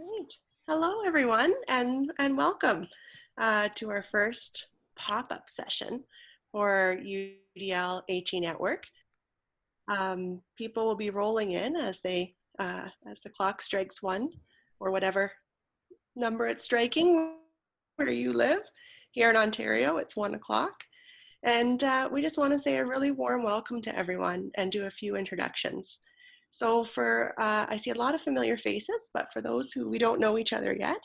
Great. Hello, everyone, and, and welcome uh, to our first pop-up session for UDL HE Network. Um, people will be rolling in as they uh, as the clock strikes one or whatever number it's striking where you live. Here in Ontario, it's one o'clock. And uh, we just want to say a really warm welcome to everyone and do a few introductions. So for, uh, I see a lot of familiar faces, but for those who we don't know each other yet,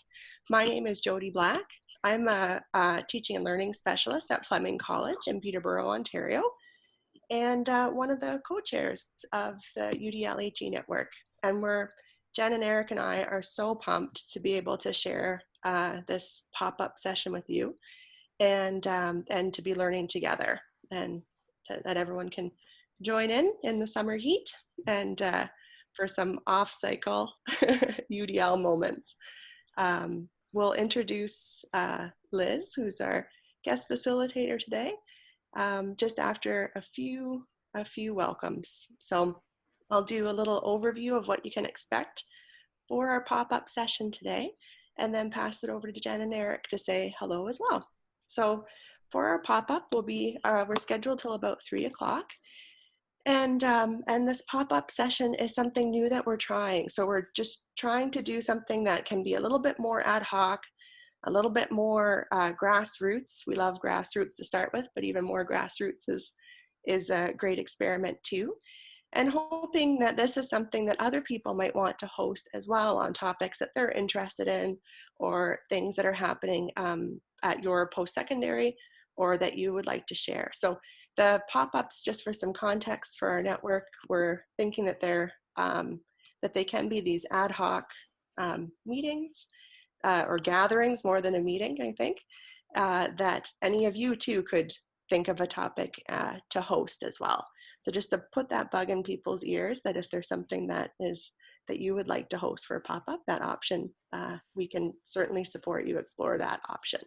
my name is Jody Black. I'm a, a teaching and learning specialist at Fleming College in Peterborough, Ontario, and uh, one of the co-chairs of the UDLHE network. And we're, Jen and Eric and I are so pumped to be able to share uh, this pop-up session with you and, um, and to be learning together and that everyone can join in in the summer heat and uh, for some off-cycle UDL moments. Um, we'll introduce uh, Liz, who's our guest facilitator today, um, just after a few, a few welcomes. So I'll do a little overview of what you can expect for our pop-up session today, and then pass it over to Jen and Eric to say hello as well. So for our pop-up, we'll be, uh, we're scheduled till about three o'clock. And, um, and this pop-up session is something new that we're trying. So we're just trying to do something that can be a little bit more ad hoc, a little bit more uh, grassroots. We love grassroots to start with, but even more grassroots is, is a great experiment too. And hoping that this is something that other people might want to host as well on topics that they're interested in or things that are happening um, at your post-secondary or that you would like to share. So the pop-ups, just for some context for our network, we're thinking that they're um, that they can be these ad hoc um, meetings uh, or gatherings more than a meeting, I think, uh, that any of you too could think of a topic uh, to host as well. So just to put that bug in people's ears that if there's something that is that you would like to host for a pop-up, that option, uh, we can certainly support you explore that option.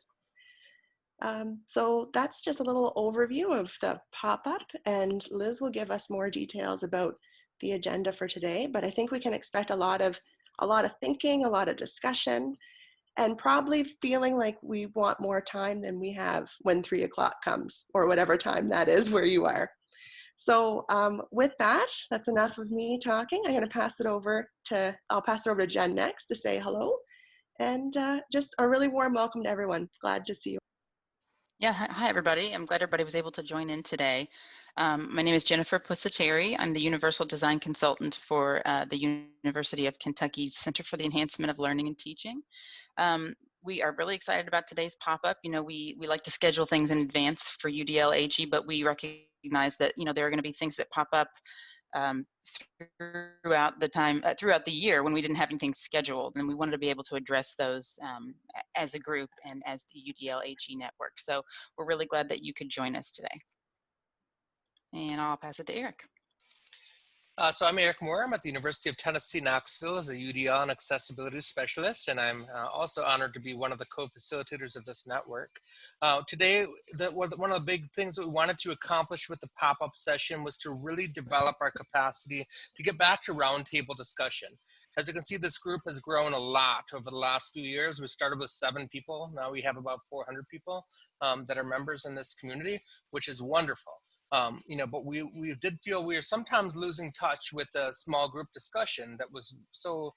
Um, so that's just a little overview of the pop-up and Liz will give us more details about the agenda for today, but I think we can expect a lot of a lot of thinking, a lot of discussion, and probably feeling like we want more time than we have when three o'clock comes or whatever time that is where you are. So um, with that, that's enough of me talking. I'm gonna pass it over to, I'll pass it over to Jen next to say hello and uh, just a really warm welcome to everyone. Glad to see you. Yeah, hi everybody. I'm glad everybody was able to join in today. Um, my name is Jennifer Pusateri. I'm the Universal Design Consultant for uh, the University of Kentucky's Center for the Enhancement of Learning and Teaching. Um, we are really excited about today's pop-up. You know, we, we like to schedule things in advance for UDL HE, but we recognize that, you know, there are going to be things that pop up um, throughout the time, uh, throughout the year when we didn't have anything scheduled, and we wanted to be able to address those um, as a group and as the UDL HE network. So we're really glad that you could join us today. And I'll pass it to Eric. Uh, so I'm Eric Moore. I'm at the University of Tennessee, Knoxville as a UDL and accessibility specialist, and I'm uh, also honored to be one of the co-facilitators of this network. Uh, today, the, one of the big things that we wanted to accomplish with the pop-up session was to really develop our capacity to get back to roundtable discussion. As you can see, this group has grown a lot over the last few years. We started with seven people. Now we have about 400 people um, that are members in this community, which is wonderful. Um, you know, but we, we did feel we were sometimes losing touch with the small group discussion that was so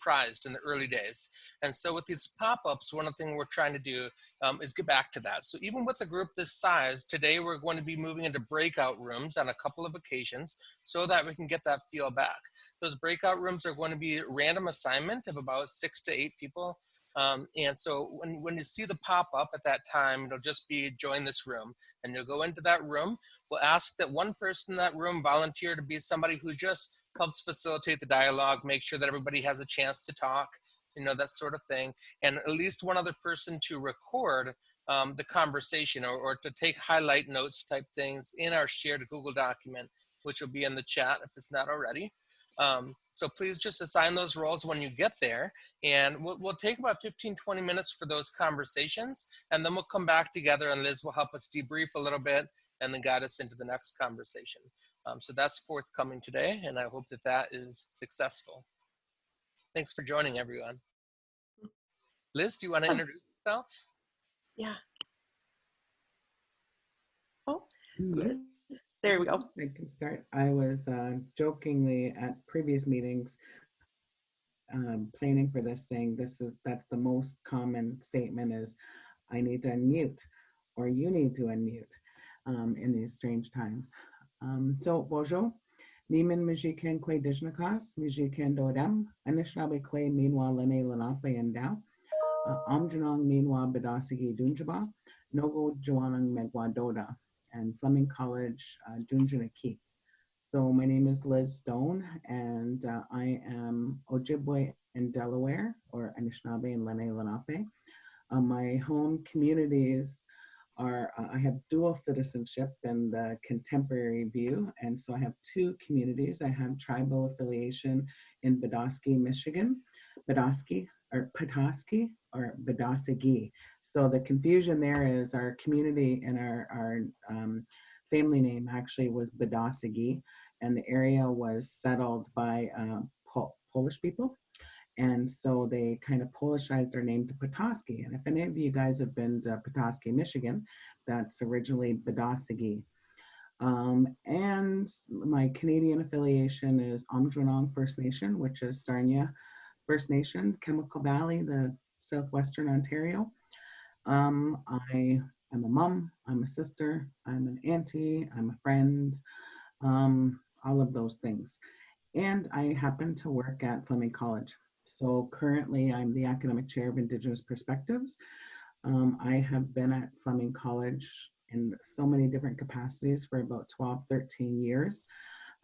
prized in the early days. And so with these pop-ups, one of the things we're trying to do um, is get back to that. So even with a group this size, today we're going to be moving into breakout rooms on a couple of occasions so that we can get that feel back. Those breakout rooms are going to be random assignment of about six to eight people um, and so when, when you see the pop up at that time, it'll just be join this room. And you'll go into that room. We'll ask that one person in that room volunteer to be somebody who just helps facilitate the dialogue, make sure that everybody has a chance to talk, you know, that sort of thing. And at least one other person to record um, the conversation or, or to take highlight notes type things in our shared Google document, which will be in the chat if it's not already. Um, so please just assign those roles when you get there. And we'll, we'll, take about 15, 20 minutes for those conversations. And then we'll come back together and Liz will help us debrief a little bit and then guide us into the next conversation. Um, so that's forthcoming today. And I hope that that is successful. Thanks for joining everyone. Liz, do you want to Oh. introduce yourself? Yeah. Oh, Yes, there we go. I can start. I was uh, jokingly at previous meetings um, planning for this, saying this is that's the most common statement is I need to unmute or you need to unmute um, in these strange times. Um, so bonjour. Niman Mijiken Kwe Dijnakas, Mijiken Dodem, Anishinaabe Kwe Meanwhile Lene Lenape and Dao, Amjanong Meanwhile Bedasigi Dunjaba, Nogo Joanang Megwa Doda and Fleming College, uh, Junjanaki. So my name is Liz Stone, and uh, I am Ojibwe in Delaware, or Anishinaabe and Lenni Lenape. Uh, my home communities are, uh, I have dual citizenship in the contemporary view, and so I have two communities. I have tribal affiliation in Badosky, Michigan, Badosky, or Petoskey, or Badosagi. So the confusion there is our community and our, our um, family name actually was Badosagi, and the area was settled by uh, Pol- Polish people. And so they kind of Polishized their name to Petoskey. And if any of you guys have been to Petoskey, Michigan, that's originally Badosagi. Um, and my Canadian affiliation is Aamjiwnaang First Nation, which is Sarnia First Nation, Chemical Valley, the southwestern Ontario. Um, I am a mom, I'm a sister, I'm an auntie, I'm a friend, um, all of those things. And I happen to work at Fleming College. So currently I'm the academic chair of Indigenous Perspectives. Um, I have been at Fleming College in so many different capacities for about 12, 13 years.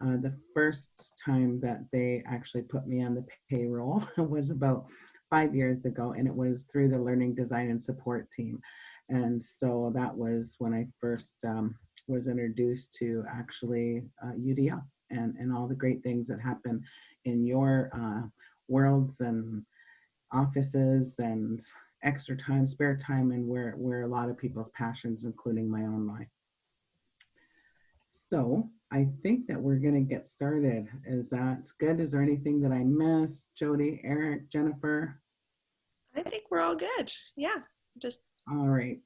Uh, the first time that they actually put me on the payroll was about five years ago, and it was through the Learning Design and Support team. And so that was when I first um, was introduced to actually uh, UDL and, and all the great things that happen in your uh, worlds and offices and extra time, spare time, and where, where a lot of people's passions, including my own life. So I think that we're going to get started. Is that good? Is there anything that I missed? Jody, Eric, Jennifer? I think we're all good. Yeah, just All right.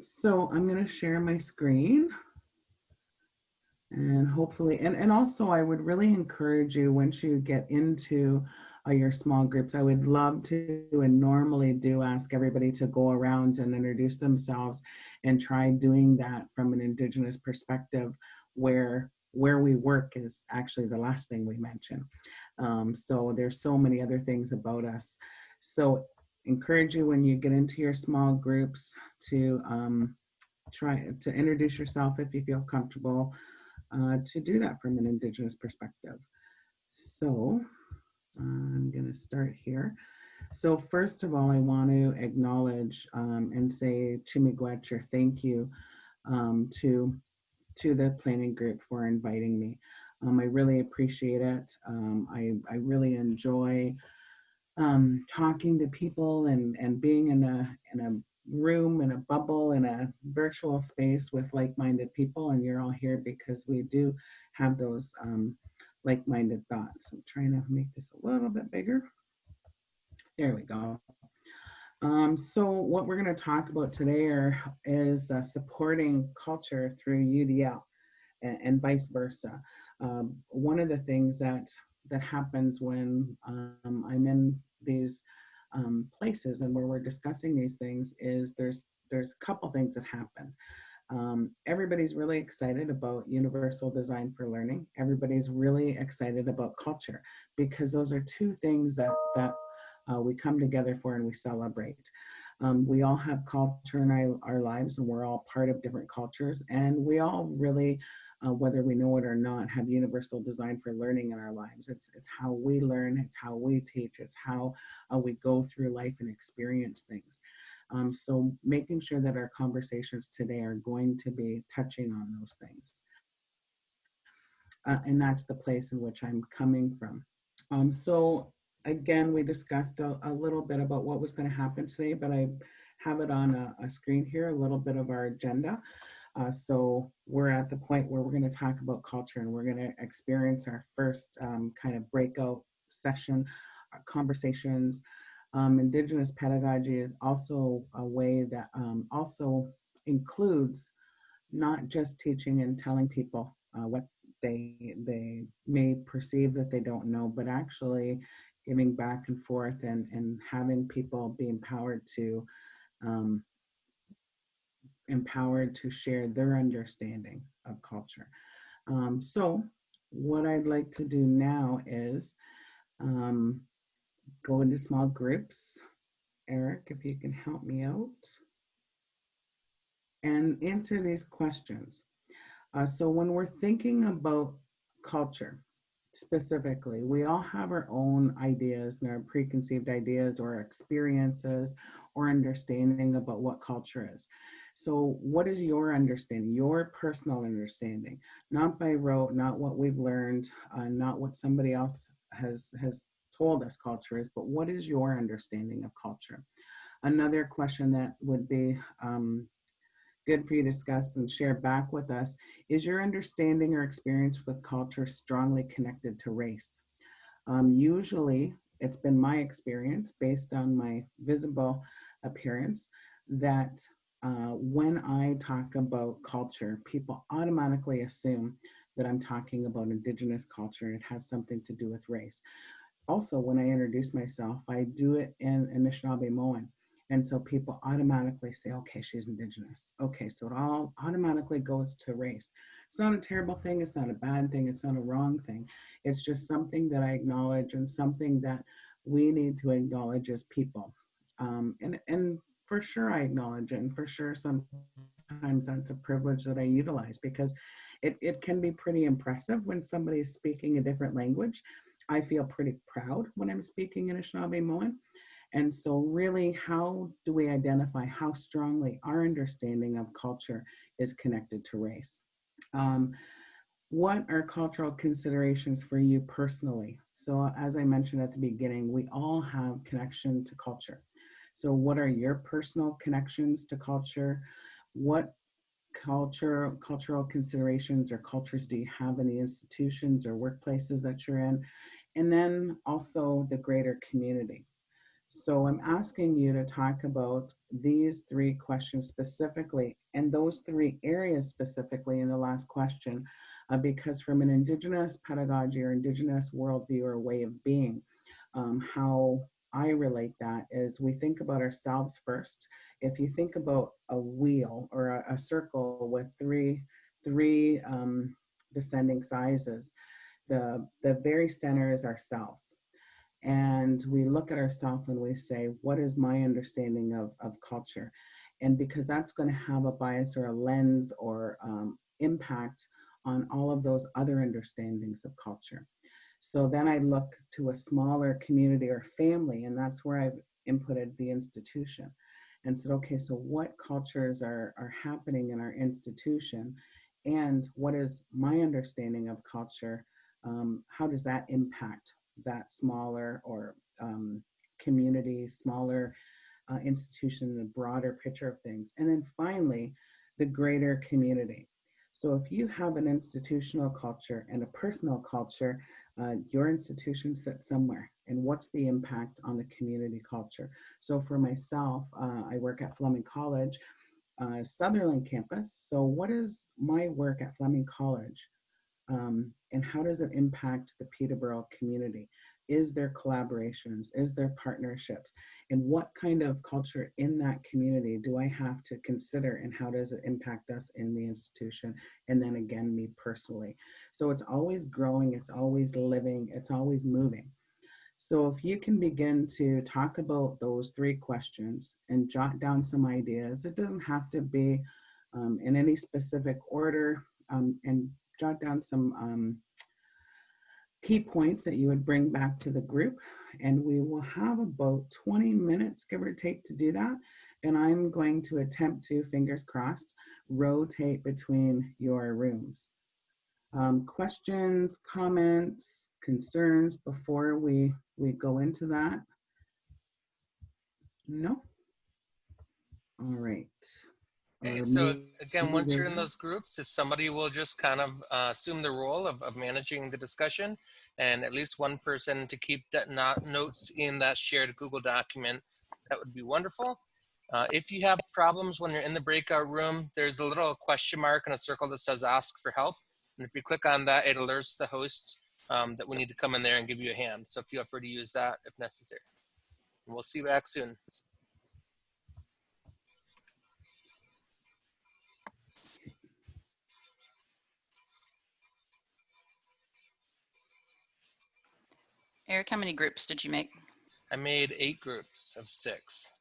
So I'm going to share my screen. And hopefully, and, and also I would really encourage you once you get into uh, your small groups, I would love to and normally do ask everybody to go around and introduce themselves and try doing that from an Indigenous perspective where where we work is actually the last thing we mention. Um, so there's so many other things about us. So encourage you when you get into your small groups to um, try to introduce yourself if you feel comfortable uh, to do that from an Indigenous perspective. So I'm going to start here. So first of all, I want to acknowledge um, and say Chimigwech or thank you um, to to the planning group for inviting me. Um, I really appreciate it. Um, I, I really enjoy um, talking to people and, and being in a, in a room, in a bubble, in a virtual space with like-minded people. And you're all here because we do have those um, like-minded thoughts. I'm trying to make this a little bit bigger. There we go. Um, so what we're going to talk about today are, is uh, supporting culture through UDL and, and vice versa. Um, one of the things that that happens when um, I'm in these um, places and where we're discussing these things is there's there's a couple things that happen. Um, everybody's really excited about universal design for learning. Everybody's really excited about culture because those are two things that that uh, we come together for and we celebrate. Um, we all have culture in our, our lives and we're all part of different cultures and we all really uh, whether we know it or not, have universal design for learning in our lives. It's, it's how we learn, it's how we teach, it's how uh, we go through life and experience things. Um, so making sure that our conversations today are going to be touching on those things. Uh, and that's the place in which I'm coming from. Um, so again, we discussed a, a, little bit about what was going to happen today, but I have it on a, a screen here, a little bit of our agenda. Uh, so we're at the point where we're going to talk about culture and we're going to experience our first um, kind of breakout session uh, conversations Um, Indigenous pedagogy is also a way that um, also includes not just teaching and telling people uh, what they they may perceive that they don't know, but actually giving back and forth and and having people be empowered to um, empowered to share their understanding of culture. Um, so what I'd like to do now is um, go into small groups. Eric, if you can help me out and answer these questions. Uh, so when we're thinking about culture specifically, we all have our own ideas and our preconceived ideas or experiences or understanding about what culture is. So what is your understanding, your personal understanding, not by rote, not what we've learned, uh, not what somebody else has, has told us culture is, but what is your understanding of culture? Another question that would be um, good for you to discuss and share back with us is your understanding or experience with culture strongly connected to race? Um, usually, it's been my experience based on my visible appearance that uh, when I talk about culture, people automatically assume that I'm talking about indigenous culture. It has something to do with race. Also, when I introduce myself, I do it in Anishinaabe Anishinaabemowin. And so people automatically say, okay, she's indigenous. Okay, so it all automatically goes to race. It's not a terrible thing. It's not a bad thing. It's not a wrong thing. It's just something that I acknowledge and something that we need to acknowledge as people. Um, and, and for sure I acknowledge it. And for sure sometimes that's a privilege that I utilize because it, it can be pretty impressive when somebody's speaking a different language. I feel pretty proud when I'm speaking in Anishinaabemowin. And so really, how do we identify how strongly our understanding of culture is connected to race? Um, what are cultural considerations for you personally? So as I mentioned at the beginning, we all have connection to culture. So what are your personal connections to culture? What culture, cultural considerations or cultures do you have in the institutions or workplaces that you're in? And then also the greater community. So I'm asking you to talk about these three questions specifically and those three areas specifically in the last question, uh, because from an Indigenous pedagogy or Indigenous worldview or way of being, um, how I relate that is we think about ourselves first. If you think about a wheel or a, a circle with three, three um, descending sizes, the, the very center is ourselves. And we look at ourselves and we say, what is my understanding of, of culture? And because that's going to have a bias or a lens or um, impact on all of those other understandings of culture. So then I look to a smaller community or family, and that's where I've inputted the institution and said, okay, so what cultures are, are happening in our institution? And what is my understanding of culture? Um, how does that impact that smaller or um, community, smaller uh, institution, the broader picture of things? And then finally, the greater community. So if you have an institutional culture and a personal culture, uh, your institution sits somewhere and what's the impact on the community culture. So for myself, uh, I work at Fleming College, uh, Sutherland campus. So what is my work at Fleming College um, and how does it impact the Peterborough community? Is there collaborations? Is there partnerships? And what kind of culture in that community do I have to consider and how does it impact us in the institution? And then again, me personally. So it's always growing, it's always living, it's always moving. So if you can begin to talk about those three questions and jot down some ideas, it doesn't have to be um, in any specific order um, and jot down some um, key points that you would bring back to the group. And we will have about 20 minutes, give or take, to do that. And I'm going to attempt to, fingers crossed, rotate between your rooms. Um, questions, comments, concerns before we, we go into that? No? All right. Okay, so again, once you're in those groups, if somebody will just kind of uh, assume the role of, of managing the discussion and at least one person to keep that not notes in that shared Google document, that would be wonderful. Uh, if you have problems when you're in the breakout room, there's a little question mark and a circle that says ask for help. And if you click on that, it alerts the host um, that we need to come in there and give you a hand. So feel free to use that if necessary. And we'll see you back soon. Eric, how many groups did you make? I made eight groups of six.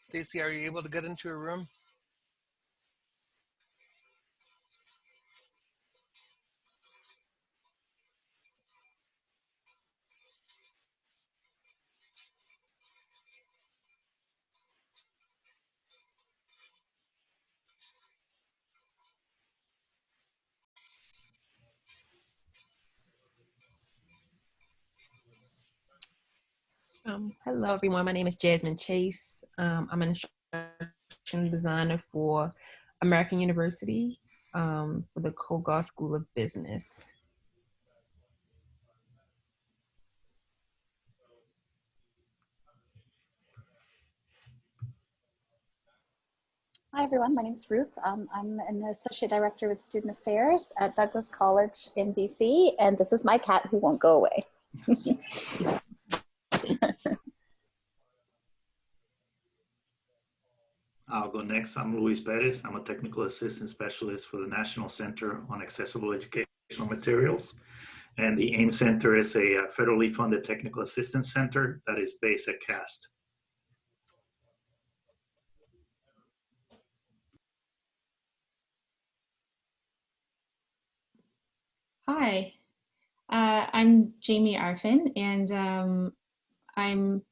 Stacy, are you able to get into a room? Um, hello, everyone. My name is Jasmine Chase. Um, I'm an instructional designer for American University um, for the Kogod School of Business. Hi, everyone. My name is Ruth. Um, I'm an associate director with student affairs at Douglas College in BC, and this is my cat who won't go away. I'll go next. I'm Luis Perez. I'm a technical assistant specialist for the National Center on Accessible Educational Materials. And the AIM Center is a uh, federally funded technical assistance center that is based at CAST. Hi, uh, I'm Jamie Arfin, and um, I'm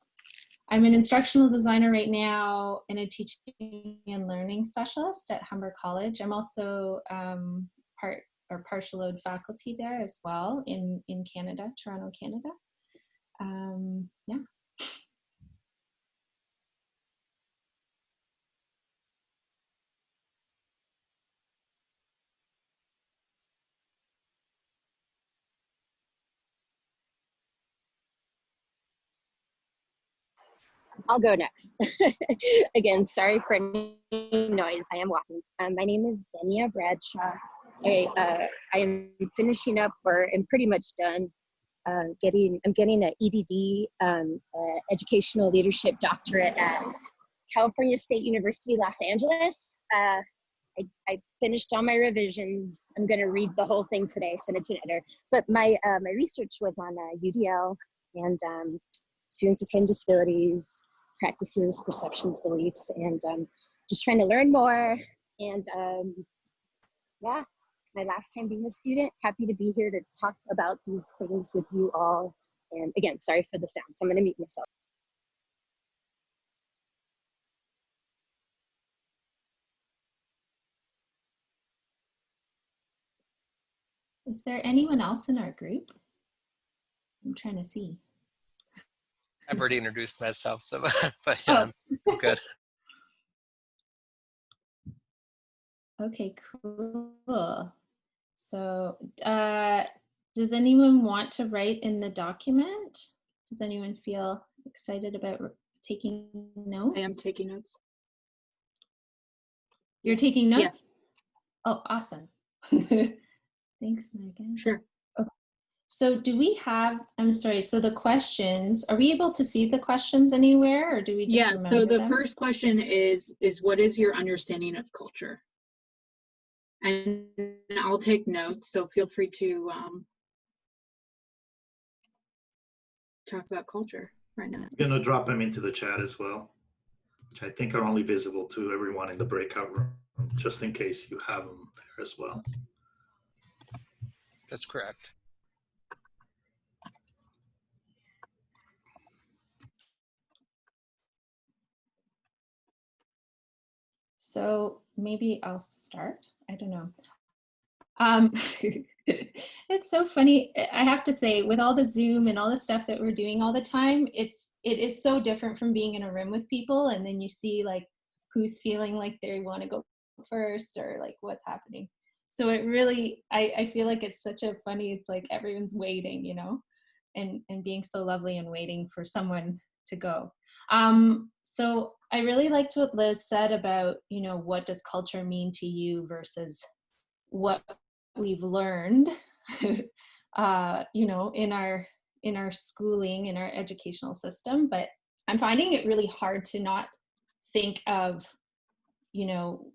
I'm an instructional designer right now and a teaching and learning specialist at Humber College. I'm also um, part or partial load faculty there as well in in Canada, Toronto, Canada. Um, yeah. I'll go next. Again, sorry for any noise. I am walking. Um, my name is Denia Bradshaw. I, uh, I am finishing up, or am pretty much done. Uh, getting, I'm getting an EDD, um, uh, Educational Leadership Doctorate at California State University, Los Angeles. Uh, I, I finished all my revisions. I'm going to read the whole thing today, send it to an editor. But my uh, my research was on uh, UDL and um, students with hidden disabilities, practices, perceptions, beliefs, and um, just trying to learn more. And um, yeah, my last time being a student, happy to be here to talk about these things with you all. And again, sorry for the sound, so I'm gonna mute myself. Is there anyone else in our group? I'm trying to see. I've already introduced myself, so but yeah, Oh. I'm good. Okay, cool. So, uh, does anyone want to write in the document? Does anyone feel excited about taking notes? I am taking notes. You're taking notes? Yes. notes? Oh, awesome. Thanks, Megan. Sure. So do we have, I'm sorry, so the questions, are we able to see the questions anywhere or do we just Yeah, so the them? first question is, is what is your understanding of culture? And I'll take notes, so feel free to um, talk about culture right now. I'm gonna drop them into the chat as well, which I think are only visible to everyone in the breakout room, just in case you have them there as well. That's correct. So maybe I'll start. I don't know. Um, it's so funny. I have to say, with all the Zoom and all the stuff that we're doing all the time, it's it is so different from being in a room with people, and then you see like who's feeling like they want to go first or like what's happening. So it really, I I feel like it's such a funny. It's like everyone's waiting, you know, and and being so lovely and waiting for someone to go. Um, so I really liked what Liz said about, you know, what does culture mean to you versus what we've learned, uh, you know, in our in our schooling, in our educational system. But I'm finding it really hard to not think of, you know,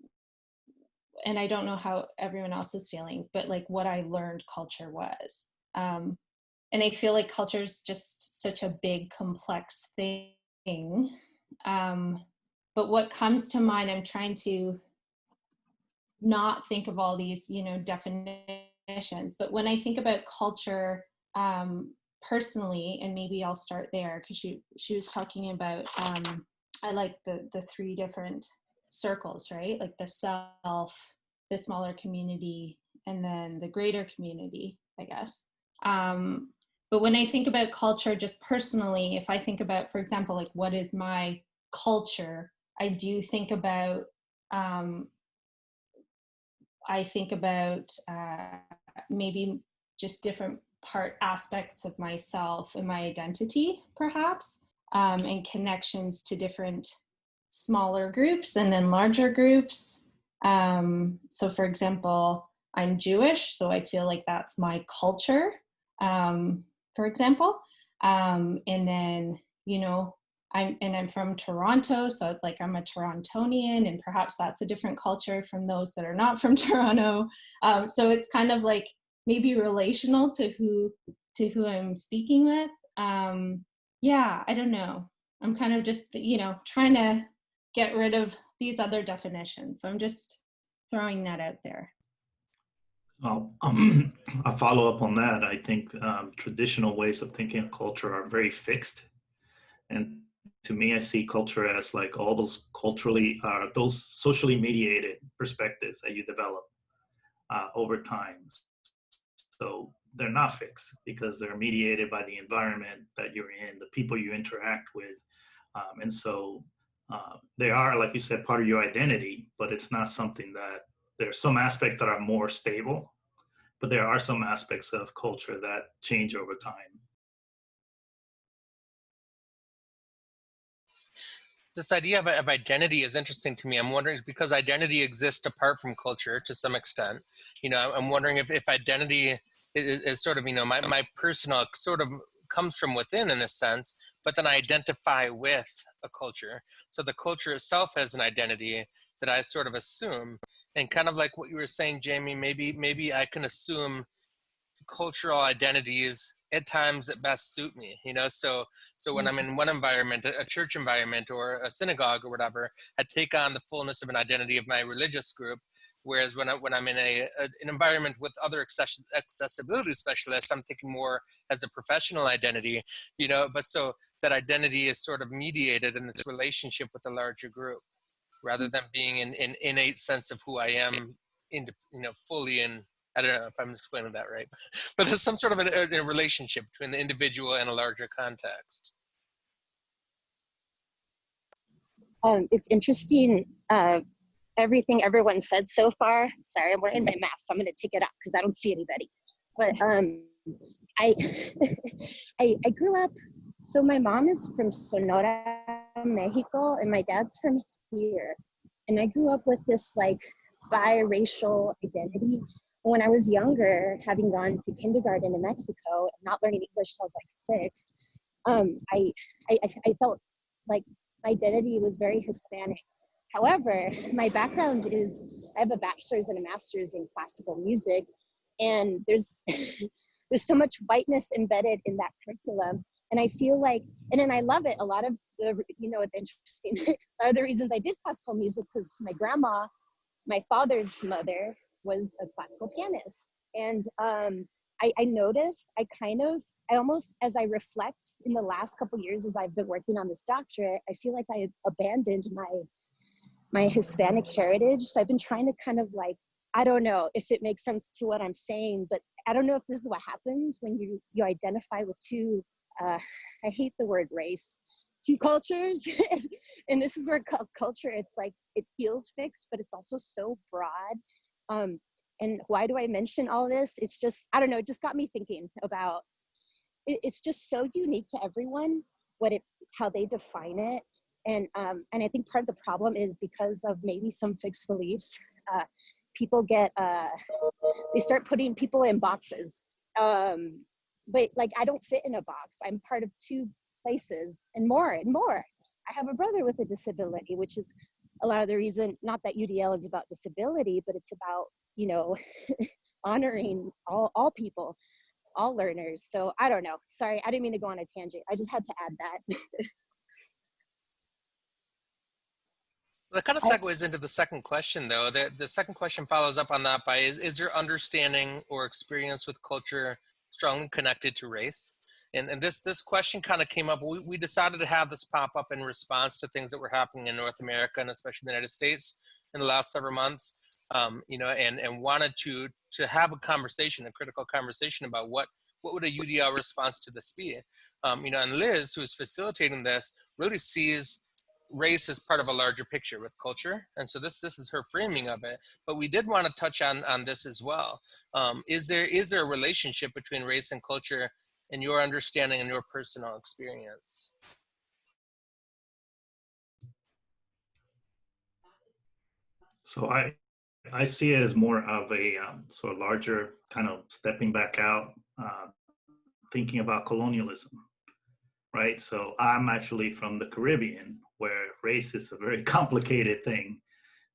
and I don't know how everyone else is feeling, but like what I learned culture was. Um, and I feel like culture is just such a big, complex thing. Um, but what comes to mind, I'm trying to not think of all these, you know, definitions. But when I think about culture um, personally, and maybe I'll start there because she she was talking about um, I like the the three different circles, right? Like the self, the smaller community, and then the greater community, I guess. Um, but when I think about culture just personally, if I think about, for example, like what is my culture, I do think about um, I think about uh, maybe just different part aspects of myself and my identity, perhaps, um, and connections to different smaller groups and then larger groups. Um, so, for example, I'm Jewish, so I feel like that's my culture, um, for example. Um, and then, you know, I'm and I'm from Toronto, so like I'm a Torontonian, and perhaps that's a different culture from those that are not from Toronto. Um, so it's kind of like maybe relational to who to who I'm speaking with. Um, yeah, I don't know. I'm kind of just you know trying to get rid of these other definitions. So I'm just throwing that out there. Well, um, a follow up on that. I think um, traditional ways of thinking of culture are very fixed, and to me, I see culture as like all those culturally, uh, those socially mediated perspectives that you develop uh, over time. So they're not fixed because they're mediated by the environment that you're in, the people you interact with. Um, and so uh, they are, like you said, part of your identity, but it's not something that there's some aspects that are more stable, but there are some aspects of culture that change over time. This idea of, of identity is interesting to me. I'm wondering because identity exists apart from culture to some extent. You know, I'm wondering if, if identity is, is sort of, you know, my, my personal sort of comes from within in a sense, but then I identify with a culture. So the culture itself has an identity that I sort of assume. And kind of like what you were saying, Jamie, maybe maybe I can assume cultural identities at times that best suit me you know? So so when i'm mm-hmm. in one environment a church environment or a synagogue or whatever i take on the fullness of an identity of my religious group whereas when, I, when i'm in a, a an environment with other access, accessibility specialists i'm thinking more as a professional identity you know? But so that identity is sort of mediated in this relationship with the larger group rather mm. than being an, an innate sense of who i am in you know fully in I don't know if I'm explaining that right, but there's some sort of a, a relationship between the individual and a larger context. Um, it's interesting, uh, everything everyone said so far. Sorry, I'm wearing my mask, so I'm going to take it off because I don't see anybody. But um, I, I, I grew up. So my mom is from Sonora, Mexico, and my dad's from here. And I grew up with this like biracial identity when I was younger, having gone to kindergarten in Mexico and not learning English till I was like six, um, I, I, I felt like my identity was very Hispanic. However, my background is I have a bachelor's and a master's in classical music, and there's there's so much whiteness embedded in that curriculum. And I feel like, and then I love it. A lot of the, you know, it's interesting. a lot of the reasons I did classical music because my grandma, my father's mother, was a classical pianist. And um, I, I, noticed, I kind of, I almost, as I reflect in the last couple years as I've been working on this doctorate, I feel like I abandoned my my Hispanic heritage. So I've been trying to kind of like, I don't know if it makes sense to what I'm saying, but I don't know if this is what happens when you you identify with two. Uh, I hate the word race, two cultures, and this is where culture. It's like it feels fixed, but it's also so broad. Um, and why do I mention all this? It's just I don't know. It just got me thinking about. It, it's just so unique to everyone what it how they define it and um, and I think part of the problem is because of maybe some fixed beliefs. Uh, people get uh, they start putting people in boxes. Um, but like I don't fit in a box. I'm part of two places and more and more. I have a brother with a disability, which is a lot of the reason. Not that UDL is about disability, but it's about you know honoring all all people, all learners. So I don't know. Sorry, I didn't mean to go on a tangent. I just had to add that. That kind of segues into the second question, though. The, the second question follows up on that by is, is your understanding or experience with culture strongly connected to race? And, and this, this question kind of came up. We, we decided to have this pop up in response to things that were happening in North America and especially the United States in the last several months. Um, you know, and, and wanted to, to have a conversation, a critical conversation about what, what would a UDL response to this be? Um, you know, and Liz, who is facilitating this, really sees race as part of a larger picture with culture and so this this is her framing of it but we did want to touch on on this as well um, is there is there a relationship between race and culture in your understanding and your personal experience. So i i see it as more of a um, sort of larger kind of stepping back out uh, thinking about colonialism right? So i'm actually from the caribbean where race is a very complicated thing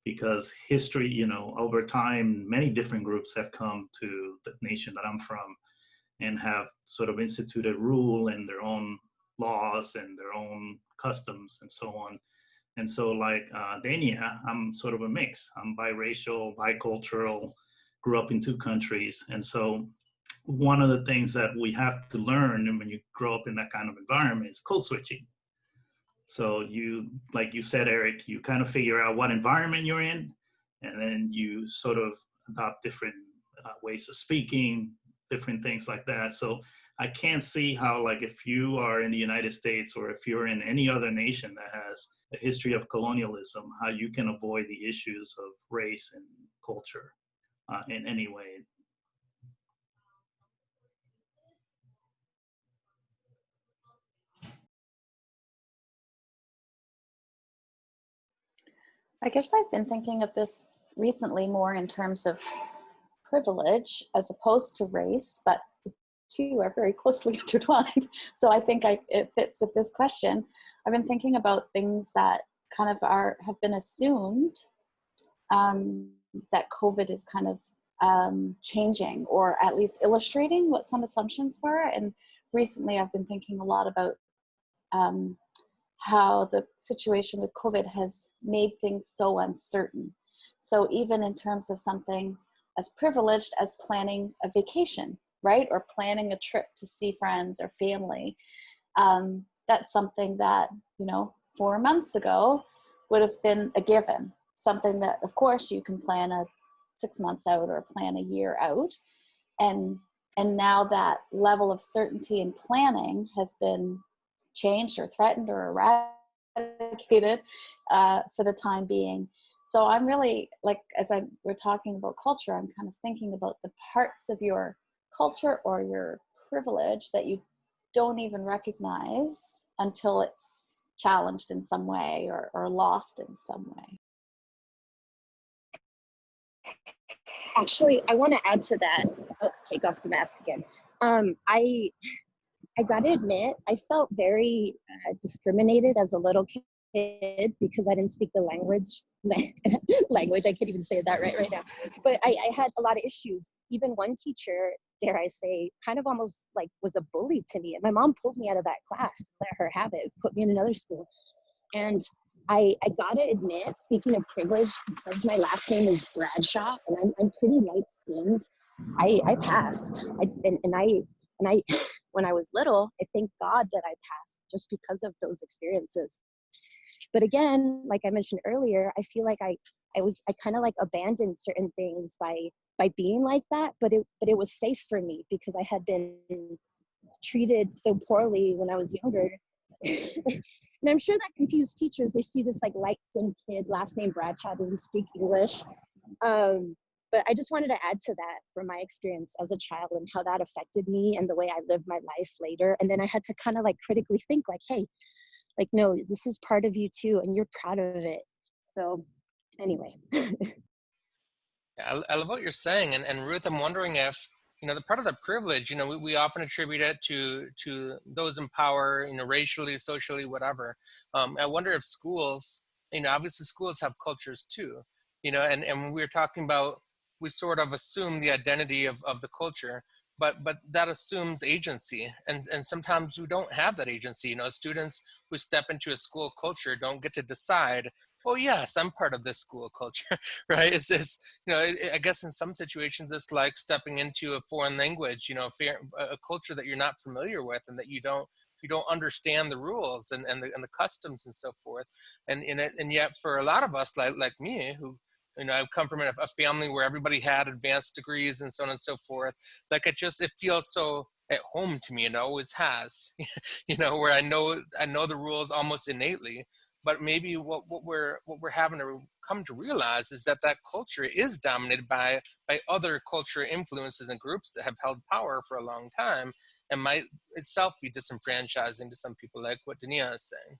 because history, you know, over time, many different groups have come to the nation that I'm from and have sort of instituted rule and their own laws and their own customs and so on. And so like uh, Dania, I'm sort of a mix. I'm biracial, bicultural, grew up in two countries. And so one of the things that we have to learn when you grow up in that kind of environment is code switching so you, like you said, Eric, you kind of figure out what environment you're in, and then you sort of adopt different uh, ways of speaking, different things like that. So I can't see how, like, if you are in the United States or if you're in any other nation that has a history of colonialism, how you can avoid the issues of race and culture uh, in any way. I guess I've been thinking of this recently more in terms of privilege as opposed to race, but the two are very closely intertwined. So I think I, it fits with this question. I've been thinking about things that kind of are have been assumed um, that COVID is kind of um, changing or at least illustrating what some assumptions were. And recently I've been thinking a lot about um, how the situation with COVID has made things so uncertain. So even in terms of something as privileged as planning a vacation, right? Or planning a trip to see friends or family. Um, that's something that, you know, four months ago would have been a given. Something that, of course, you can plan a six months out or plan a year out. And, and now that level of certainty and planning has been changed or threatened or eradicated uh, for the time being. So I'm really like, as I we're talking about culture, I'm kind of thinking about the parts of your culture or your privilege that you don't even recognize until it's challenged in some way or, or lost in some way. Actually, I want to add to that. Oh, take off the mask again. Um, I I gotta admit, I felt very uh, discriminated as a little kid because I didn't speak the language. language, I can't even say that right right now. But I, I had a lot of issues. Even one teacher, dare I say, kind of almost like was a bully to me. And my mom pulled me out of that class, let her have it, put me in another school. And I, I gotta admit, speaking of privilege, because my last name is Bradshaw and I'm, I'm pretty light skinned, I, I passed. I, and, and I and I, when I was little, I thank God that I passed just because of those experiences. But again, like I mentioned earlier, I feel like I, I was, I kind of like abandoned certain things by, by being like that, but it, but it was safe for me because I had been treated so poorly when I was younger. and I'm sure that confused teachers. They see this like light skinned kid, last name Bradshaw, doesn't speak English. Um, but I just wanted to add to that from my experience as a child and how that affected me and the way I lived my life later. And then I had to kind of like critically think, like, hey, like, no, this is part of you too, and you're proud of it. So, anyway. I, I love what you're saying. And, and Ruth, I'm wondering if, you know, the part of the privilege, you know, we, we often attribute it to to those in power, you know, racially, socially, whatever. Um, I wonder if schools, you know, obviously schools have cultures too, you know, and, and were talking about we sort of assume the identity of, of the culture but but that assumes agency. And and sometimes we don't have that agency. You know students who step into a school culture don't get to decide oh yes i'm part of this school culture right? It's just you know it, i guess in some situations it's like stepping into a foreign language you know a culture that you're not familiar with and that you don't you don't understand the rules and, and the and the customs and so forth. And in it and yet for a lot of us like like me who you know, I've come from a, a family where everybody had advanced degrees and so on and so forth. Like it just, it feels so at home to me and it always has, you know, where I know, I know the rules almost innately, but maybe what, what we're, what we're having to come to realize is that that culture is dominated by, by other culture influences and groups that have held power for a long time and might itself be disenfranchising to some people like what Dania is saying.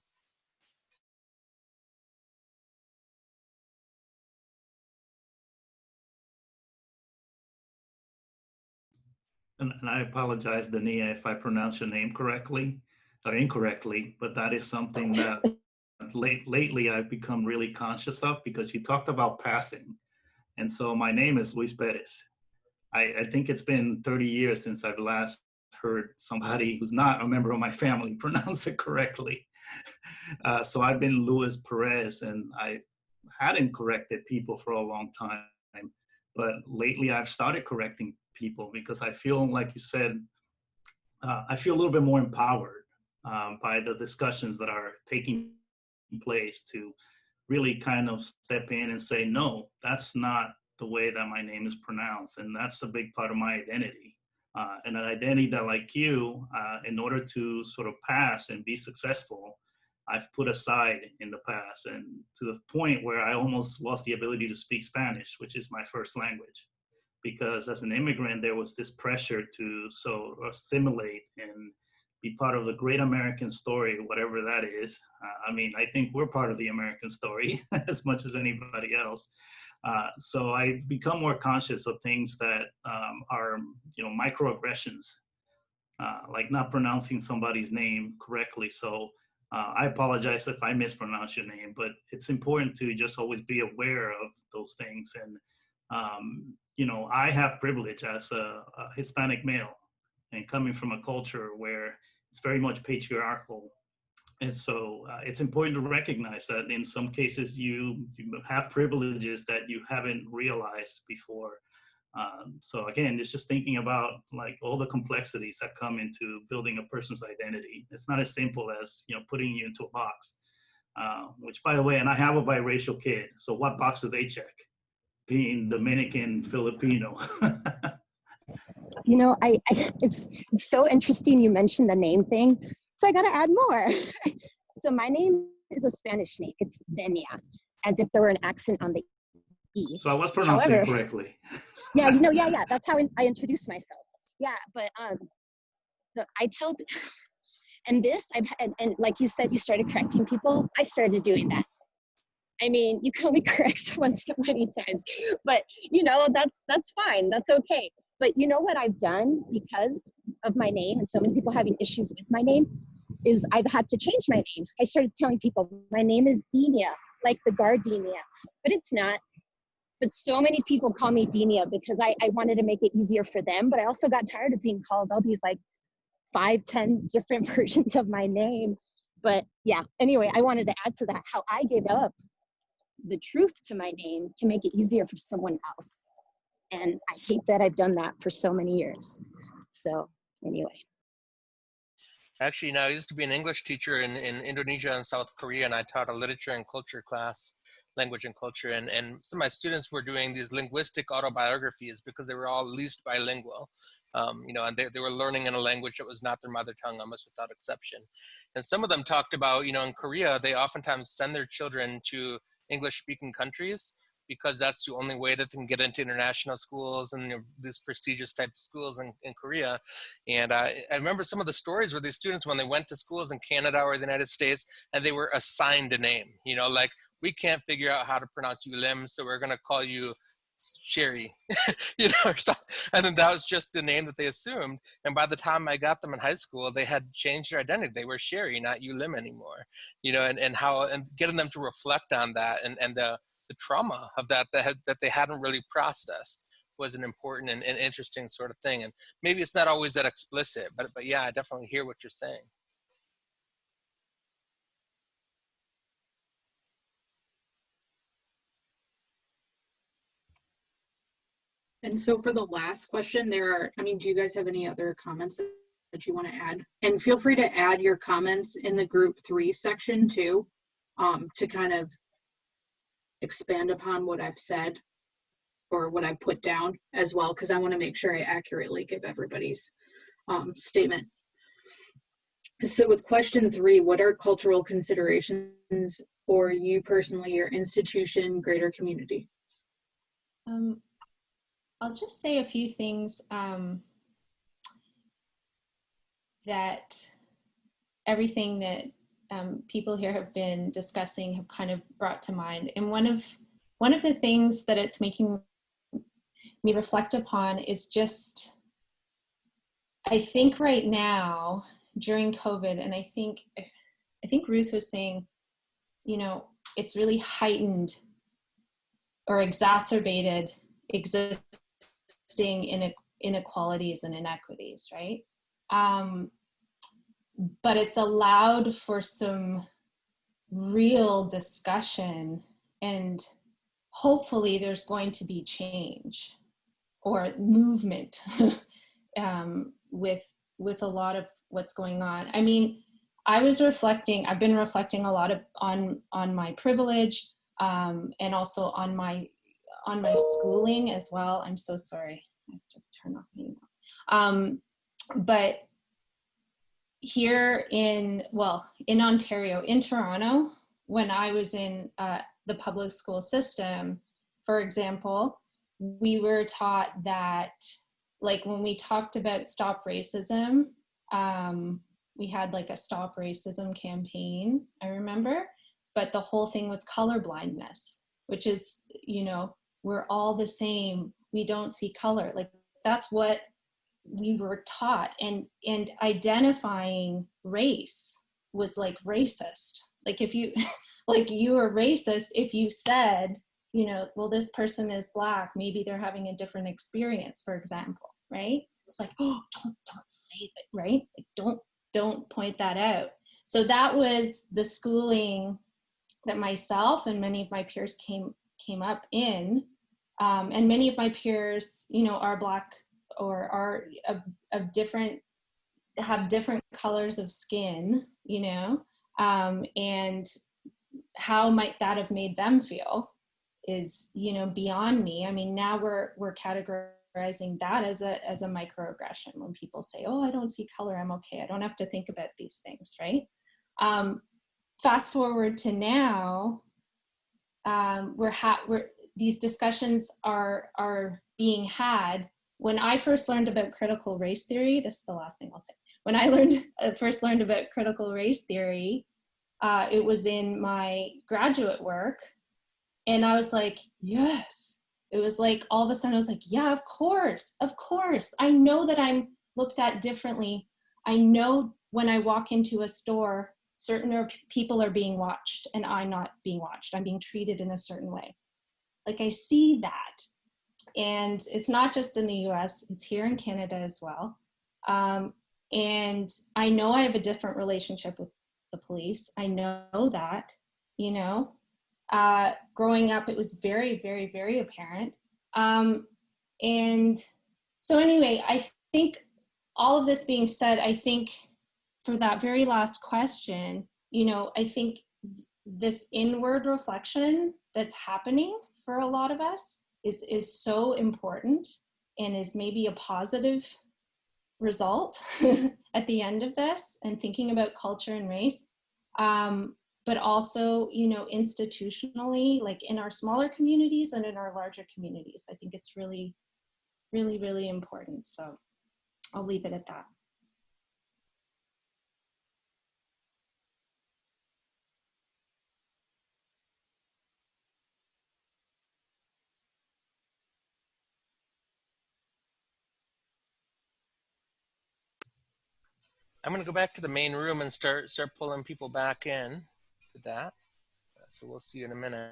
And, and I apologize, Dania, if I pronounce your name correctly or incorrectly, but that is something that late, lately I've become really conscious of because you talked about passing. And so my name is Luis Perez. I, I think it's been 30 years since I've last heard somebody who's not a member of my family pronounce it correctly. Uh, so I've been Luis Perez and I hadn't corrected people for a long time. But lately I've started correcting people because I feel, like you said, uh, I feel a little bit more empowered um, by the discussions that are taking place to really kind of step in and say, no, that's not the way that my name is pronounced. And that's a big part of my identity. Uh, and an identity that, like you, uh, in order to sort of pass and be successful, I've put aside in the past, and to the point where I almost lost the ability to speak Spanish, which is my first language because as an immigrant, there was this pressure to so assimilate and be part of the great American story, whatever that is. Uh, I mean, I think we're part of the American story as much as anybody else. Uh, so I become more conscious of things that um, are, you know, microaggressions, uh, like not pronouncing somebody's name correctly. So uh, I apologize if I mispronounce your name, but it's important to just always be aware of those things and um, you know, I have privilege as a, a Hispanic male and coming from a culture where it's very much patriarchal. And so uh, it's important to recognize that in some cases you, you have privileges that you haven't realized before. Um, so again, it's just thinking about like all the complexities that come into building a person's identity. It's not as simple as, you know, putting you into a box, uh, which by the way, and I have a biracial kid. So what box do they check? being Dominican Filipino. you know, I, I it's, it's so interesting you mentioned the name thing. So I got to add more. so my name is a Spanish name. It's Benia, as if there were an accent on the E. So I was pronouncing However, it correctly. yeah, you know, yeah, yeah. That's how I introduce myself. Yeah, but um, I tell, and this, I've and, and like you said, you started correcting people. I started doing that. I mean, you can only correct someone so many times, but you know, that's that's fine. That's okay. But you know what I've done because of my name and so many people having issues with my name is I've had to change my name. I started telling people my name is Denia, like the gardenia, but it's not. But so many people call me Denia because I, I wanted to make it easier for them. But I also got tired of being called all these like five, ten different versions of my name. But yeah, anyway, I wanted to add to that how I gave up the truth to my name to make it easier for someone else. And I hate that I've done that for so many years. So anyway. Actually, now I used to be an English teacher in, in Indonesia and South Korea, and I taught a literature and culture class, language and culture, and, and some of my students were doing these linguistic autobiographies because they were all at least bilingual, um, you know, and they, they were learning in a language that was not their mother tongue, almost without exception. And some of them talked about, you know, in Korea, they oftentimes send their children to English-speaking countries because that's the only way that they can get into international schools and these prestigious type of schools in, in Korea. And uh, I remember some of the stories where these students, when they went to schools in Canada or the United States, and they were assigned a name, you know, like we can't figure out how to pronounce Yulim, so we're gonna call you Sherry, you know, or something. And then that was just the name that they assumed. And by the time I got them in high school, they had changed their identity. They were Sherry, not Yulim anymore, you know, and, and how, and getting them to reflect on that and, and the, the trauma of that that, had, that they hadn't really processed was an important and, and interesting sort of thing. And maybe it's not always that explicit, but, but yeah, I definitely hear what you're saying. And so for the last question, there are, I mean, do you guys have any other comments that you want to add? And feel free to add your comments in the group three section too, um, to kind of expand upon what I've said or what I put down as well, because I want to make sure I accurately give everybody's um, statement. So with question three, what are cultural considerations for you personally, your institution, greater community? Um, I'll just say a few things um, that everything that um, people here have been discussing have kind of brought to mind. And one of one of the things that it's making me reflect upon is just, I think right now during COVID, and I think I think Ruth was saying, you know, it's really heightened or exacerbated existing in inequalities and inequities, right? Um, but it's allowed for some real discussion and hopefully there's going to be change or movement um, with with a lot of what's going on. I mean, I was reflecting, I've been reflecting a lot of on on my privilege um, and also on my on my schooling as well. I'm so sorry. I have to turn off email. Um, but here in, well, in Ontario, in Toronto, when I was in uh, the public school system, for example, we were taught that, like when we talked about stop racism, um, we had like a stop racism campaign, I remember, but the whole thing was color blindness, which is, you know, we're all the same, we don't see color. Like that's what we were taught and and identifying race was like racist. Like if you like you were racist if you said you know well this person is black maybe they're having a different experience for example right? It's like oh don't don't say that right? Like don't don't point that out. So that was the schooling that myself and many of my peers came came up in. Um, and many of my peers you know are black or are of, of different have different colors of skin you know? Um, and how might that have made them feel is you know beyond me. I mean now we're we're categorizing that as a as a microaggression when people say oh i don't see color. I'm okay. I don't have to think about these things right? Um, fast forward to now um, we're, ha we're these discussions are are being had when I first learned about critical race theory, this is the last thing I'll say. When I learned uh, first learned about critical race theory, uh, it was in my graduate work, and I was like, yes. It was like all of a sudden I was like, yeah, of course, of course. I know that I'm looked at differently. I know when I walk into a store, certain people are being watched and I'm not being watched. I'm being treated in a certain way. Like I see that and it's not just in the US, it's here in Canada as well. Um, and I know I have a different relationship with the police. I know that, you know. Uh, growing up, it was very, very, very apparent. Um, and so anyway, I think all of this being said, I think for that very last question, you know, I think this inward reflection that's happening for a lot of us is, is so important and is maybe a positive result at the end of this and thinking about culture and race. Um, but also, you know, institutionally, like in our smaller communities and in our larger communities. I think it's really, really, really important. So I'll leave it at that. I'm going to go back to the main room and start start pulling people back in to that. So we'll see you in a minute.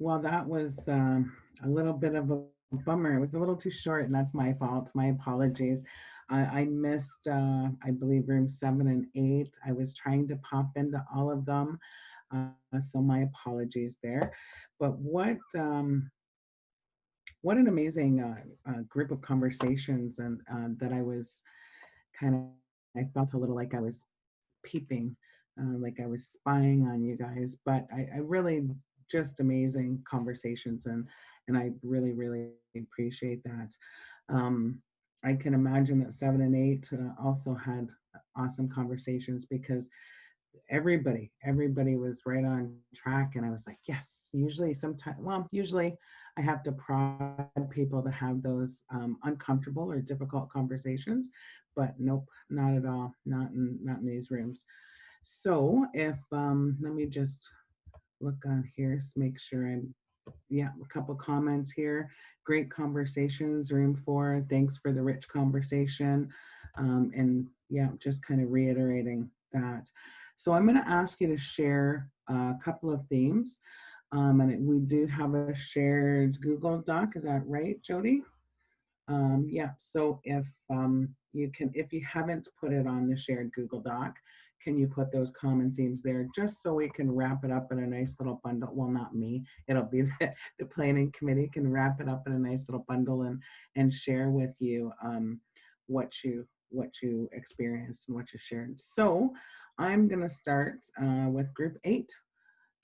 Well, that was um, a little bit of a bummer. It was a little too short, and that's my fault. My apologies. I, I missed, uh, I believe, room seven and eight. I was trying to pop into all of them, uh, so my apologies there. But what um, what an amazing uh, uh, group of conversations, and uh, that I was kind of, I felt a little like I was peeping, uh, like I was spying on you guys. But I, I really just amazing conversations and and I really really appreciate that. Um, I can imagine that seven and eight uh, also had awesome conversations because everybody everybody was right on track and I was like yes usually sometimes well usually I have to prod people to have those um, uncomfortable or difficult conversations but nope not at all not in not in these rooms so if um, let me just look on here, make sure I'm, yeah, a couple comments here. Great conversations, room four. Thanks for the rich conversation. Um, and yeah, just kind of reiterating that. So I'm gonna ask you to share a couple of themes. Um, and we do have a shared Google Doc, is that right, Jody? Um, yeah, so if um, you can, if you haven't put it on the shared Google Doc, can you put those common themes there just so we can wrap it up in a nice little bundle? Well not me it'll be the, the planning committee can wrap it up in a nice little bundle and and share with you um, what you what you experienced and what you shared. So i'm to start uh, with group eight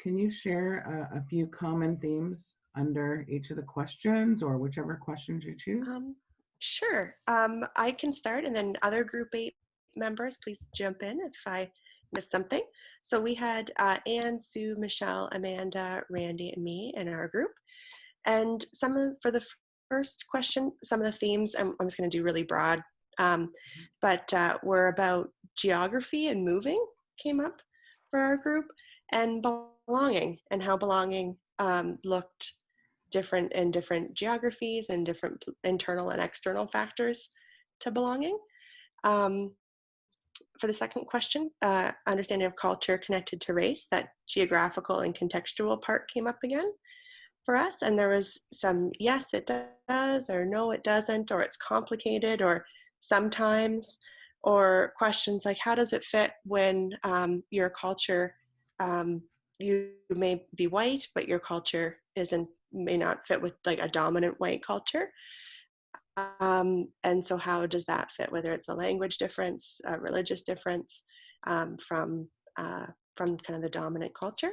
can you share a, a, few common themes under each of the questions or whichever questions you choose um, sure um, i can start and then other group eight members, please jump in if I missed something. So we had uh, Anne, Sue, Michelle, Amanda, Randy, and me in our group. And some of, for the first question, some of the themes, I'm, I'm just gonna do really broad, um, but uh, were about geography and moving came up for our group and belonging and how belonging um, looked different in different geographies and different internal and external factors to belonging. Um, for the second question, uh, understanding of culture connected to race, that geographical and contextual part came up again for us. And there was some, yes, it does, or no, it doesn't, or it's complicated, or sometimes, or questions like, how does it fit when um, your culture, um, you may be white, but your culture isn't, may not fit with like a dominant white culture. Um, and so how does that fit, whether it's a language difference, a religious difference um, from, uh, from kind of the dominant culture.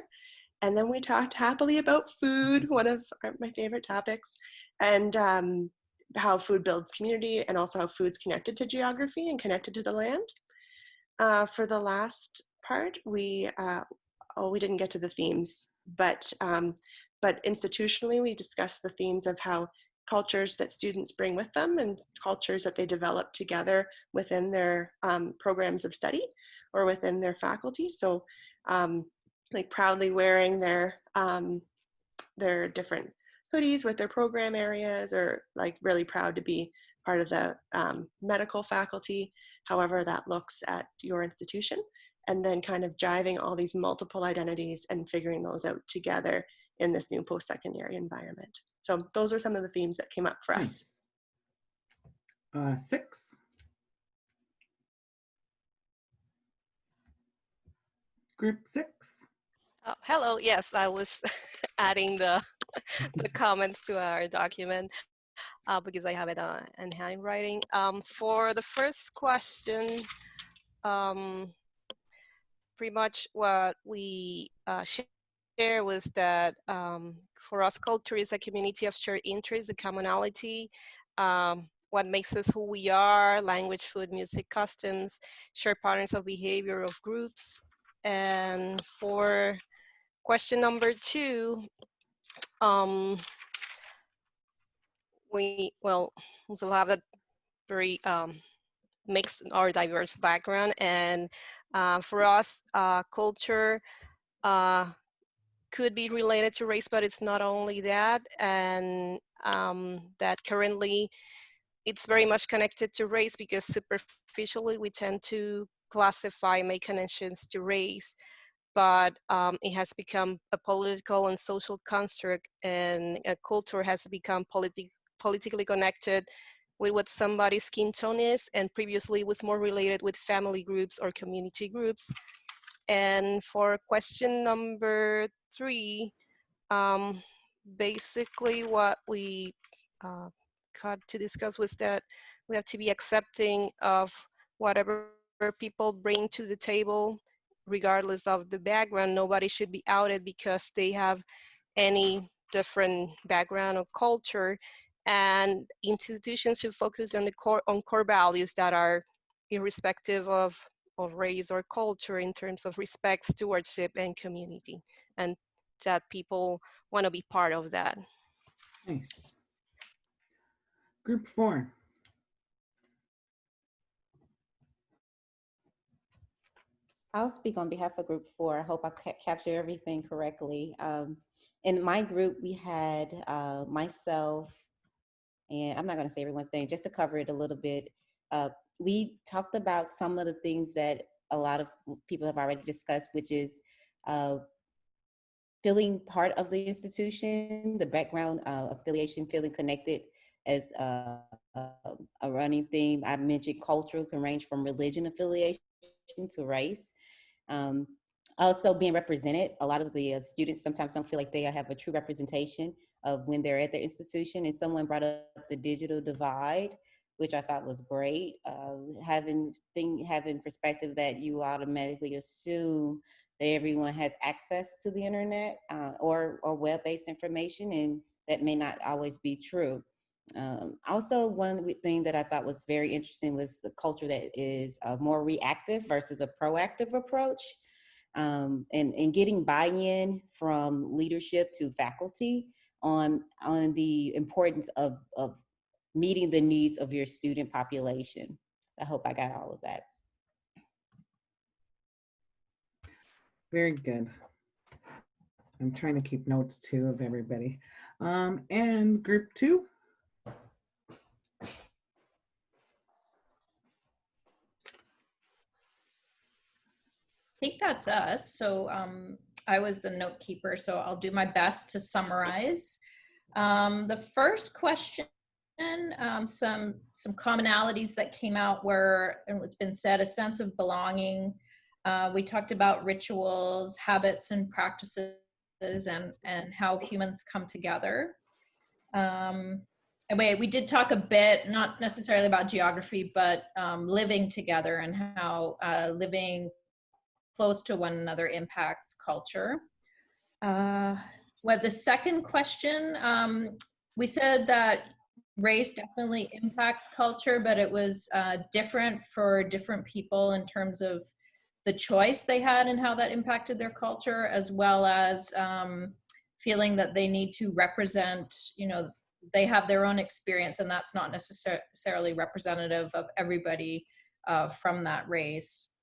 And then we talked happily about food, one of my favorite topics, and um, how food builds community and also how food's connected to geography and connected to the land. Uh, for the last part, we, uh, oh, we didn't get to the themes, but, um, but institutionally, we discussed the themes of how cultures that students bring with them and cultures that they develop together within their um, programs of study or within their faculty. So um, like proudly wearing their, um, their different hoodies with their program areas or like really proud to be part of the um, medical faculty, however that looks at your institution. And then kind of driving all these multiple identities and figuring those out together in this new post-secondary environment. So those are some of the themes that came up for us. Uh, six. Group six. Oh, hello. Yes, I was adding the the comments to our document. uh, because I have it uh, in handwriting. Um, for the first question, um, pretty much what we uh, share was that um, for us, culture is a community of shared interests, a commonality, um, what makes us who we are, language, food, music, customs, shared patterns of behavior of groups. And for question number two, um, we, well, also have a very um, mixed or diverse background. And uh, for us, uh, culture uh, could be related to race, but it's not only that. And um, that currently it's very much connected to race because superficially we tend to classify, make connections to race, but um, it has become a political and social construct and a culture has become politi politically connected with what somebody's skin tone is and previously was more related with family groups or community groups. And for question number three, um, basically what we uh, got to discuss was that we have to be accepting of whatever people bring to the table, regardless of the background. Nobody should be outed because they have any different background or culture and institutions should focus on the core on core values that are irrespective of of race or culture in terms of respect stewardship and community and that people want to be part of that nice group four I'll speak on behalf of group four. I hope I ca capture everything correctly. Um, in my group, we had uh, myself, and I'm not going to say everyone's name just to cover it a little bit. Uh, we talked about some of the things that a lot of people have already discussed, which is uh, feeling part of the institution, the background uh, affiliation, feeling connected as a, a, a running theme. I mentioned cultural can range from religion affiliation to race. Um, also being represented, a lot of the uh, students sometimes don't feel like they have a true representation of when they're at the institution. And someone brought up the digital divide, which I thought was great. Uh, having thing, having perspective that you automatically assume that everyone has access to the internet uh, or, or web-based information and that may not always be true. Um, also, one thing that I thought was very interesting was the culture that is a more reactive versus a proactive approach um, and, and getting buy-in from leadership to faculty on, on the importance of, of meeting the needs of your student population. I hope I got all of that. Very good. I'm trying to keep notes too of everybody. Um, and group two. I think that's us. So um, I was the note keeper, so I'll do my best to summarize. Um, the first question, um, some some commonalities that came out were, and what's been said, a sense of belonging. Uh, we talked about rituals, habits, and practices, and and how humans come together. Um, and we, we did talk a bit, not necessarily about geography, but um, living together and how uh, living close to one another impacts culture. Uh, well, the second question, um, we said that race definitely impacts culture, but it was uh, different for different people in terms of the choice they had and how that impacted their culture, as well as um, feeling that they need to represent, you know, they have their own experience and that's not necessarily representative of everybody uh, from that race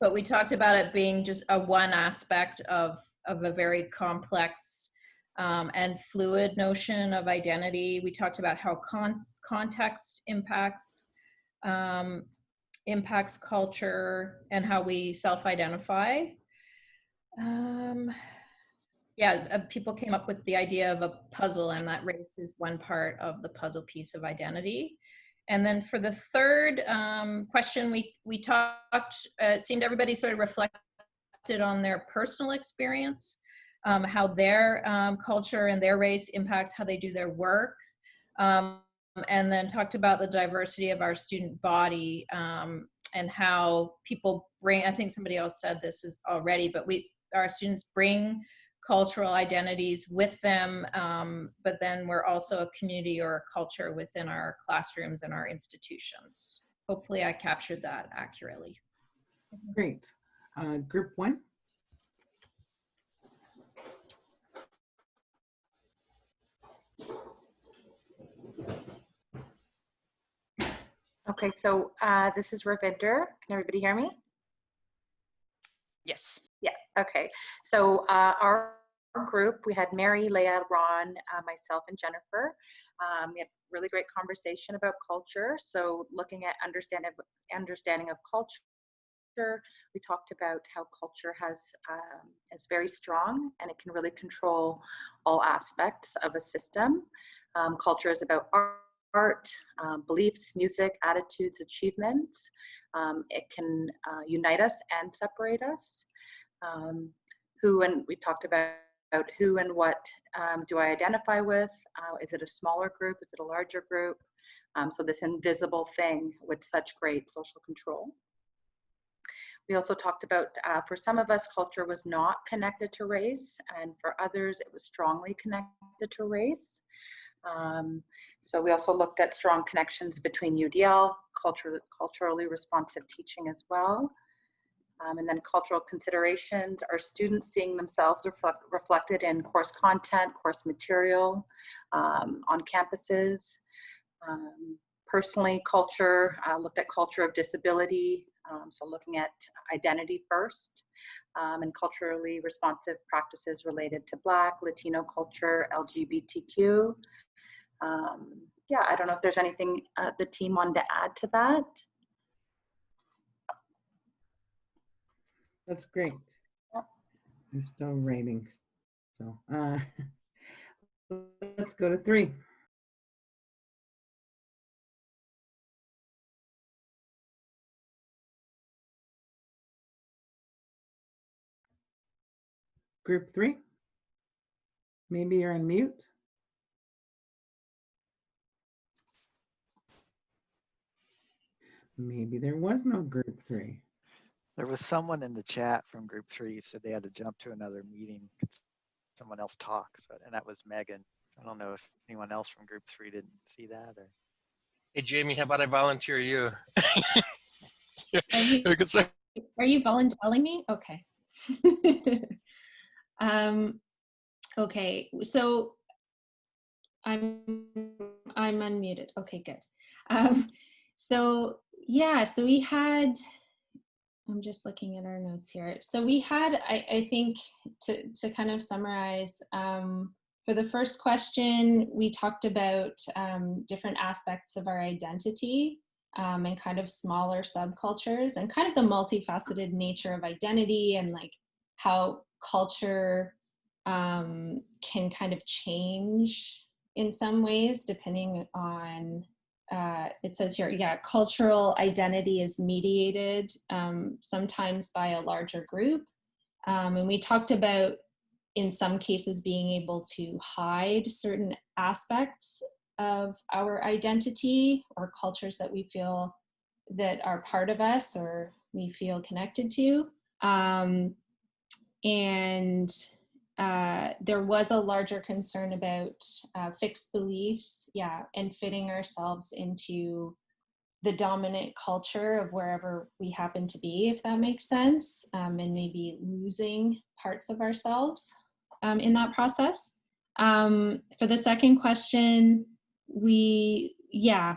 but we talked about it being just a one aspect of of a very complex um, and fluid notion of identity. We talked about how con context impacts um, impacts culture and how we self-identify. Um, yeah, uh, people came up with the idea of a puzzle and that race is one part of the puzzle piece of identity. And then for the third um, question, we, we talked, uh, seemed everybody sort of reflected on their personal experience, um, how their um, culture and their race impacts how they do their work, um, and then talked about the diversity of our student body um, and how people bring, I think somebody else said this is already, but we, our students bring cultural identities with them, um, but then we're also a community or a culture within our classrooms and our institutions. Hopefully I captured that accurately. Great. Uh, group one. Okay, so uh, this is Ravinder. Can everybody hear me? Yes. Okay. So uh, our group, we had Mary, Leah, Ron, uh, myself, and Jennifer. Um, we had really great conversation about culture. So looking at understanding, understanding of culture, we talked about how culture has um, is very strong and it can really control all aspects of a system. Um, culture is about art art, um, beliefs, music, attitudes, achievements. Um, it can uh, unite us and separate us. Um, who and we talked about who and what um, do I identify with? Uh, is it a smaller group? Is it a larger group? Um, so this invisible thing with such great social control. We also talked about, uh, for some of us, culture was not connected to race, and for others, it was strongly connected to race. Um, so we also looked at strong connections between UDL, culture, culturally responsive teaching as well. Um, and then cultural considerations, are students seeing themselves reflect, reflected in course content, course material um, on campuses. Um, personally, culture, uh, looked at culture of disability, um, so looking at identity first, um, and culturally responsive practices related to Black, Latino culture, LGBTQ, um, yeah, I don't know if there's anything uh, the team wanted to add to that. That's great. I'm still rating. So uh, let's go to three. Group three. Maybe you're on mute. Maybe there was no group three. There was someone in the chat from group three said they had to jump to another meeting. Someone else talk, so, and that was Megan. So I don't know if anyone else from group three didn't see that or. Hey, Jamie, how about I volunteer you? Are you, are you volunteering me? Okay. um, okay, so I'm I'm unmuted. Okay, good. Um, so yeah, so we had, I'm just looking at our notes here. So we had, I, I think, to, to kind of summarize, um, for the first question, we talked about um, different aspects of our identity um, and kind of smaller subcultures and kind of the multifaceted nature of identity and like how culture um, can kind of change in some ways depending on uh, it says here, yeah, cultural identity is mediated um, sometimes by a larger group. Um, and we talked about, in some cases, being able to hide certain aspects of our identity or cultures that we feel that are part of us or we feel connected to. Um, and uh, there was a larger concern about uh, fixed beliefs, yeah, and fitting ourselves into the dominant culture of wherever we happen to be, if that makes sense, um, and maybe losing parts of ourselves um, in that process. Um, for the second question, we, yeah,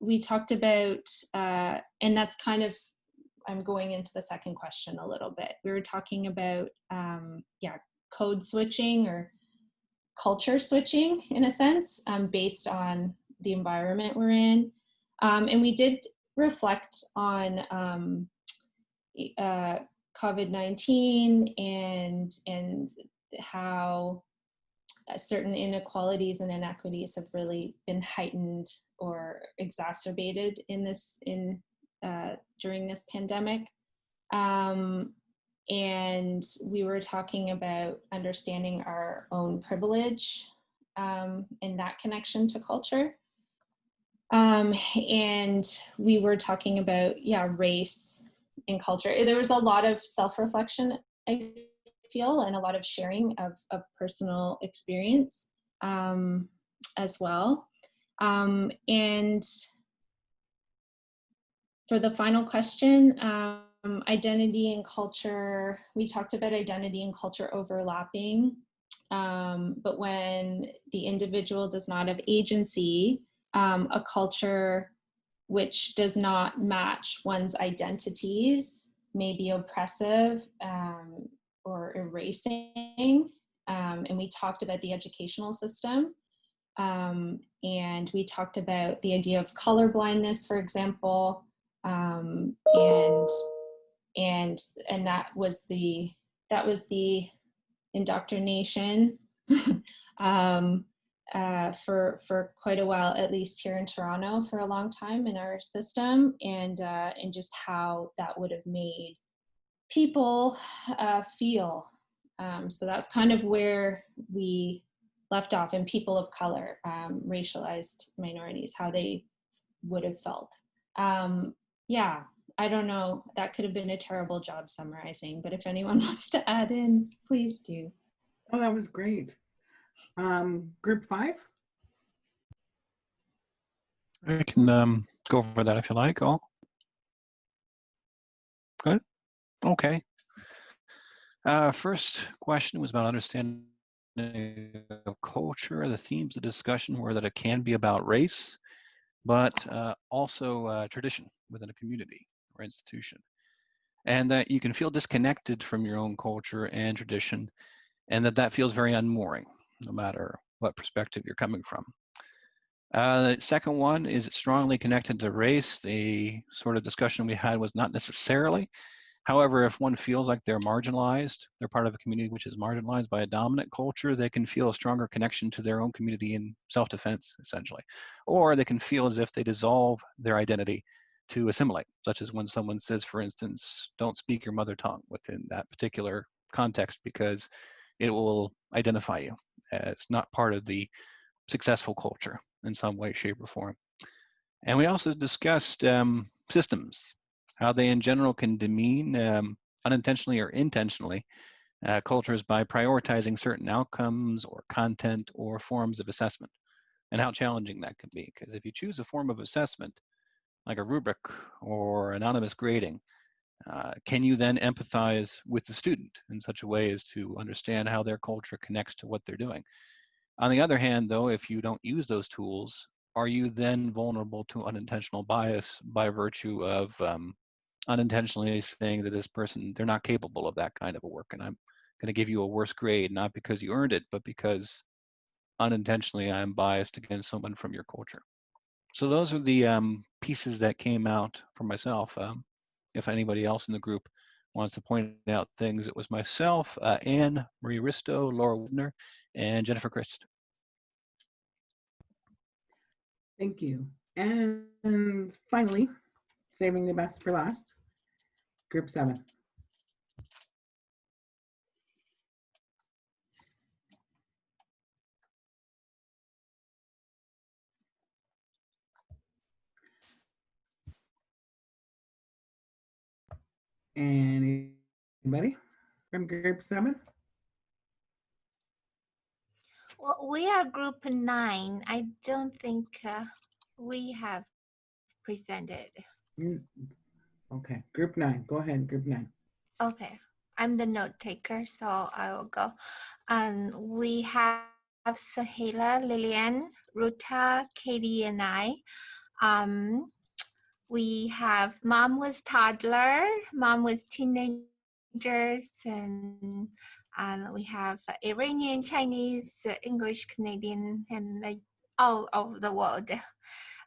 we talked about, uh, and that's kind of, I'm going into the second question a little bit. We were talking about, um, yeah, code switching or culture switching in a sense um, based on the environment we're in. Um, and we did reflect on um, uh, COVID-19 and, and how certain inequalities and inequities have really been heightened or exacerbated in this in uh, during this pandemic. Um, and we were talking about understanding our own privilege um, and that connection to culture. Um, and we were talking about, yeah, race and culture. There was a lot of self-reflection, I feel, and a lot of sharing of, of personal experience um, as well. Um, and for the final question, um, identity and culture, we talked about identity and culture overlapping. Um, but when the individual does not have agency, um, a culture which does not match one's identities may be oppressive um, or erasing. Um, and we talked about the educational system. Um, and we talked about the idea of color blindness, for example, um, and and and that was the that was the indoctrination um, uh, for for quite a while, at least here in Toronto, for a long time in our system, and uh, and just how that would have made people uh, feel. Um, so that's kind of where we left off, and people of color, um, racialized minorities, how they would have felt. Um, yeah, I don't know. That could have been a terrible job summarizing, but if anyone wants to add in, please do. Oh, that was great. Um, group five? I can um, go over that if you like. All good. Okay. Uh, first question was about understanding of culture. The themes of discussion were that it can be about race, but uh, also uh, tradition within a community or institution. And that you can feel disconnected from your own culture and tradition, and that that feels very unmooring, no matter what perspective you're coming from. Uh, the second one is strongly connected to race. The sort of discussion we had was not necessarily. However, if one feels like they're marginalized, they're part of a community which is marginalized by a dominant culture, they can feel a stronger connection to their own community in self-defense, essentially. Or they can feel as if they dissolve their identity to assimilate, such as when someone says, for instance, don't speak your mother tongue within that particular context because it will identify you as not part of the successful culture in some way, shape, or form. And we also discussed um, systems, how they in general can demean um, unintentionally or intentionally uh, cultures by prioritizing certain outcomes or content or forms of assessment, and how challenging that can be. Because if you choose a form of assessment, like a rubric or anonymous grading, uh, can you then empathize with the student in such a way as to understand how their culture connects to what they're doing? On the other hand, though, if you don't use those tools, are you then vulnerable to unintentional bias by virtue of um, unintentionally saying that this person, they're not capable of that kind of a work and I'm going to give you a worse grade, not because you earned it, but because unintentionally I'm biased against someone from your culture. So those are the um, pieces that came out for myself. Um, if anybody else in the group wants to point out things, it was myself, uh, Anne Marie Risto, Laura Widner, and Jennifer Christ. Thank you. And finally, saving the best for last, group seven. Anybody from group seven? Well, we are group nine. I don't think uh, we have presented. Mm, Okay, group nine. Go ahead, group nine. Okay, I'm the note taker, so I will go. Um, we have Sahila, Lillian, Ruta, Katie, and I. Um, we have mom was toddler, mom was teenagers, and and we have Iranian, Chinese, English, Canadian, and all over the world.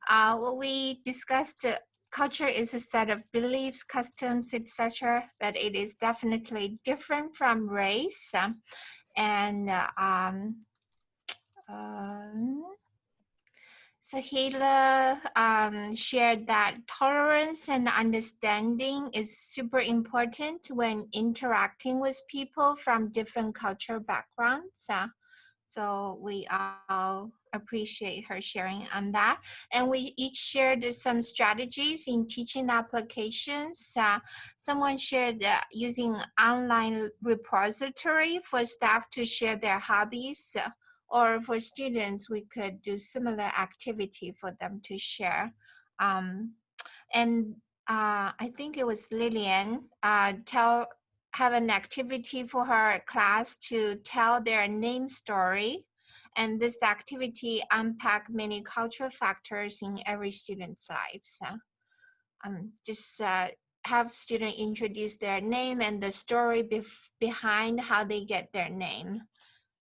Uh, we discussed uh, culture is a set of beliefs, customs, etc., but it is definitely different from race. Um, and uh, um, um, Sahila um, shared that tolerance and understanding is super important when interacting with people from different cultural backgrounds. Uh, So we all appreciate her sharing on that. And we each shared some strategies in teaching applications. Uh, someone shared uh, using online repository for staff to share their hobbies uh, or for students, we could do similar activity for them to share. Um, and uh, I think it was Lillian, uh, tell have an activity for her class to tell their name story. And this activity unpack many cultural factors in every student's lives. Um, just uh, have student introduce their name and the story behind how they get their name.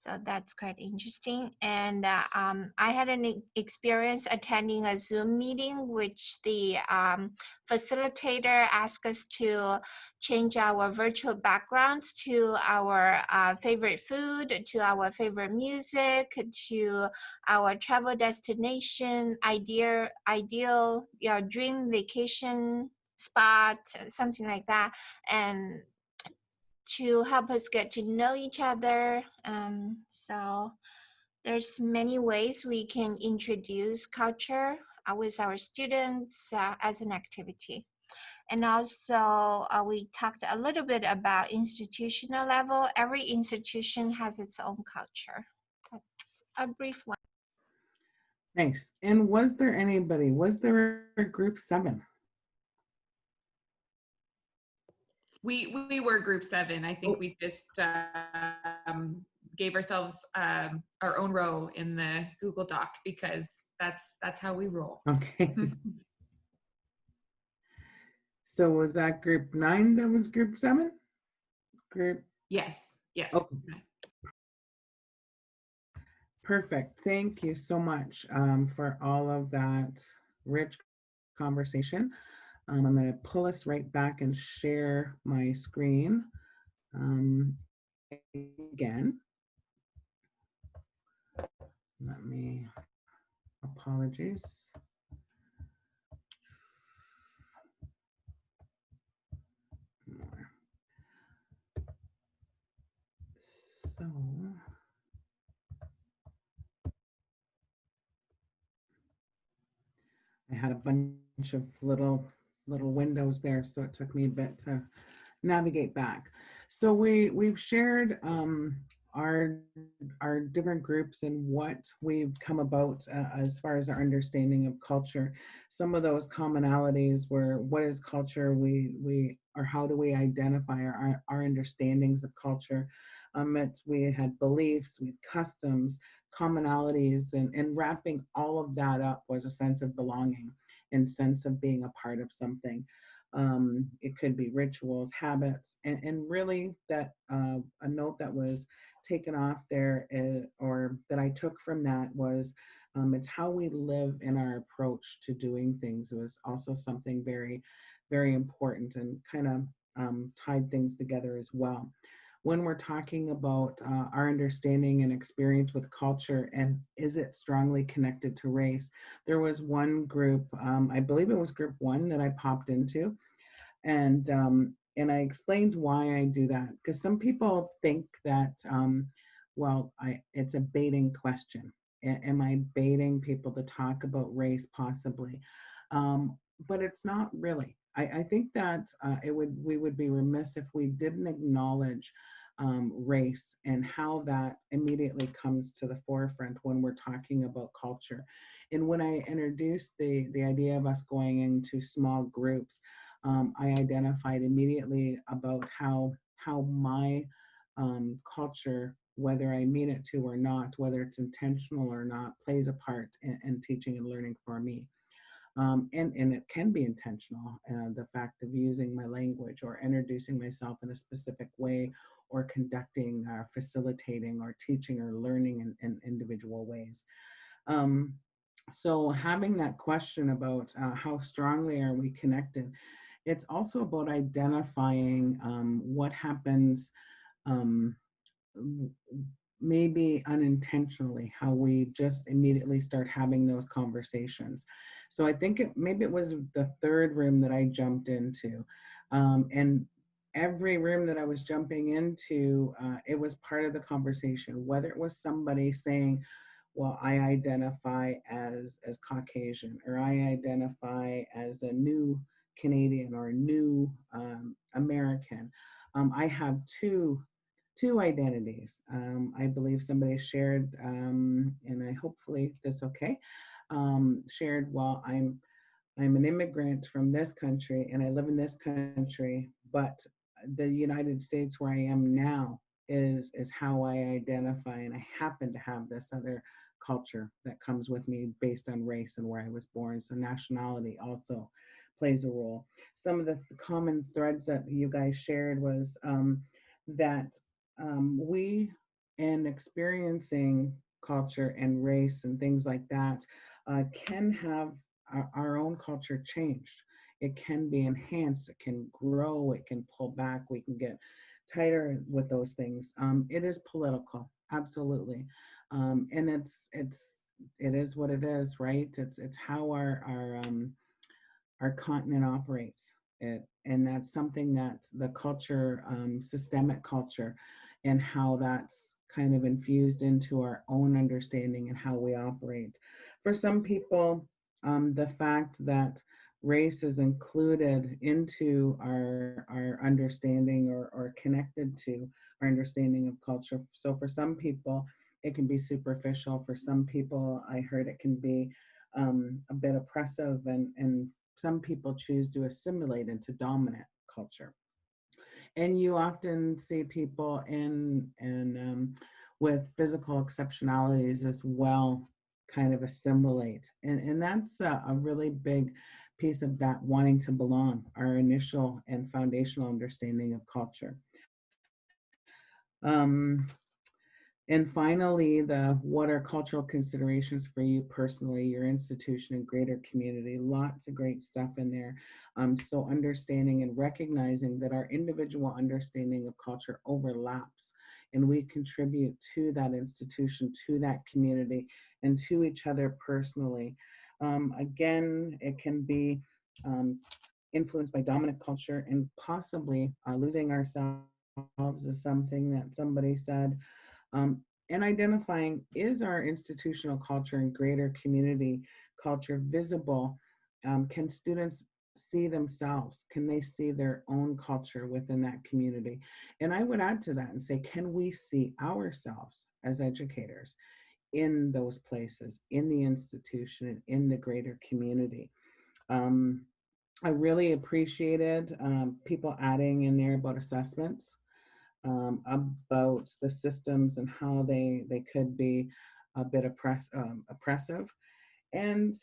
So that's quite interesting. And uh, um, I had an experience attending a Zoom meeting, which the um, facilitator asked us to change our virtual backgrounds to our uh, favorite food, to our favorite music, to our travel destination, ideal, ideal your dream vacation spot, something like that. And to help us get to know each other. Um, so there's many ways we can introduce culture uh, with our students uh, as an activity. And also uh, we talked a little bit about institutional level. Every institution has its own culture. That's a brief one. Thanks. And was there anybody, was there a group seven? We we were group seven. I think we just um, gave ourselves um, our own row in the Google Doc because that's that's how we roll. Okay. so was that group nine that was group seven? Group. Yes. Yes. Okay. Perfect. Thank you so much um, for all of that rich conversation. Um, I'm going to pull us right back and share my screen um, again. Let me, apologies. So, I had a bunch of little little windows there, so it took me a bit to navigate back. So we we've shared um, our our different groups and what we've come about uh, as far as our understanding of culture. Some of those commonalities were what is culture, we we or how do we identify our our understandings of culture. Um, it, we had beliefs, we had customs, commonalities, and and wrapping all of that up was a sense of belonging and sense of being a part of something. Um, it could be rituals, habits, and, and really that uh, a note that was taken off there uh, or that I took from that was um, it's how we live in our approach to doing things. It was also something very, very important and kind of um, tied things together as well when we're talking about uh, our understanding and experience with culture and is it strongly connected to race. There was one group, um, I believe it was group one that I popped into and um, and I explained why I do that because some people think that um, well I it's a baiting question. A am I baiting people to talk about race possibly? Um, but it's not really. I, I think that uh, it would we would be remiss if we didn't acknowledge um, race and how that immediately comes to the forefront when we're talking about culture. And when I introduced the, the idea of us going into small groups, um, I identified immediately about how, how my um, culture, whether I mean it to or not, whether it's intentional or not, plays a part in, in teaching and learning for me. Um, and, and it can be intentional, uh, the fact of using my language or introducing myself in a specific way or conducting or facilitating or teaching or learning in, in individual ways. Um, so having that question about uh, how strongly are we connected, it's also about identifying um, what happens um, maybe unintentionally, how we just immediately start having those conversations. So I think it, maybe it was the third room that I jumped into. Um, and every room that I was jumping into, uh, it was part of the conversation, whether it was somebody saying, well, I identify as, as Caucasian, or I identify as a new Canadian or a new um, American. Um, I have two two identities. Um, I believe somebody shared, um, and I hopefully that's okay, um, shared, well, I'm, I'm an immigrant from this country and I live in this country, but the United States where I am now is, is how I identify and I happen to have this other culture that comes with me based on race and where I was born. So nationality also plays a role. Some of the common threads that you guys shared was um, that um, we, in experiencing culture and race and things like that, uh, can have our, our own culture changed. It can be enhanced, it can grow, it can pull back, we can get tighter with those things. Um, it is political, absolutely. Um, and it's, it's, it is what it is, right? It's, it's how our, our, um, our continent operates. It, and that's something that the culture, um, systemic culture, and how that's kind of infused into our own understanding and how we operate. For some people, um, the fact that race is included into our, our understanding or, or connected to our understanding of culture. So for some people, it can be superficial. For some people, I heard it can be um, a bit oppressive and, and some people choose to assimilate into dominant culture and you often see people in and um, with physical exceptionalities as well kind of assimilate and and that's a, a, really big piece of that wanting to belong our initial and foundational understanding of culture. Um, and finally, the what are cultural considerations for you personally, your institution and greater community, lots of great stuff in there. Um, so understanding and recognizing that our individual understanding of culture overlaps and we contribute to that institution, to that community, and to each other personally. Um, again, it can be um, influenced by dominant culture and possibly uh, losing ourselves is something that somebody said um, and identifying is our institutional culture and greater community culture visible? Um, can students see themselves? Can they see their own culture within that community? And I would add to that and say, can we see ourselves as educators in those places, in the institution, and in the greater community? Um, I really appreciated um, people adding in there about assessments um, about the systems and how they, they could be a bit oppress, um, oppressive. And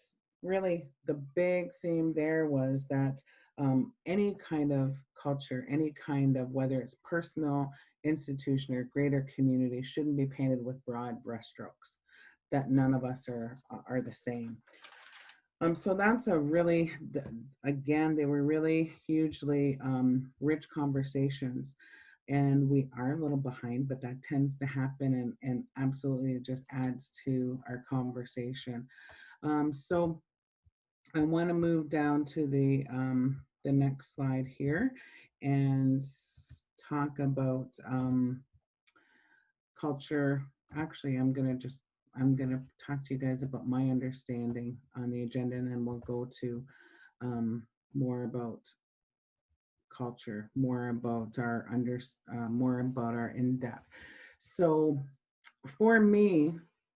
really the big theme there was that um, any kind of culture, any kind of, whether it's personal, institution, or greater community shouldn't be painted with broad brushstrokes, that none of us are, are the same. Um, so that's a really, again, they were really hugely um, rich conversations and we are a little behind, but that tends to happen and, and absolutely just adds to our conversation. Um, so I want to move down to the, um, the next slide here and talk about um, culture. Actually, I'm to just, I'm to talk to you guys about my understanding on the agenda and then we'll go to um, more about culture, more about our under, uh, more about our in-depth. So for me,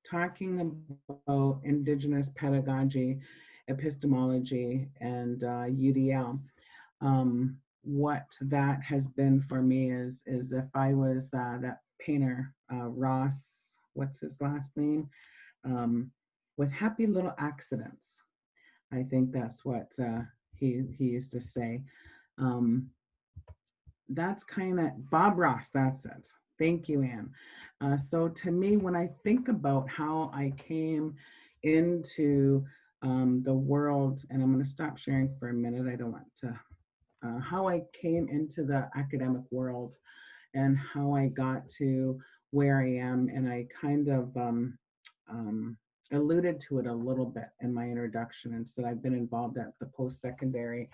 talking about Indigenous pedagogy, epistemology, and uh, UDL, um, what that has been for me is, is if I was uh, that painter, uh, Ross, what's his last name? Um, with happy little accidents. I think that's what uh, he, he used to say. Um, that's kind of, Bob Ross, that's it. Thank you, Anne. Uh, so to me, when I think about how I came into um, the world, and I'm gonna stop sharing for a minute, I don't want to, uh, how I came into the academic world and how I got to where I am, and I kind of um, um, alluded to it a little bit in my introduction and said I've been involved at the post-secondary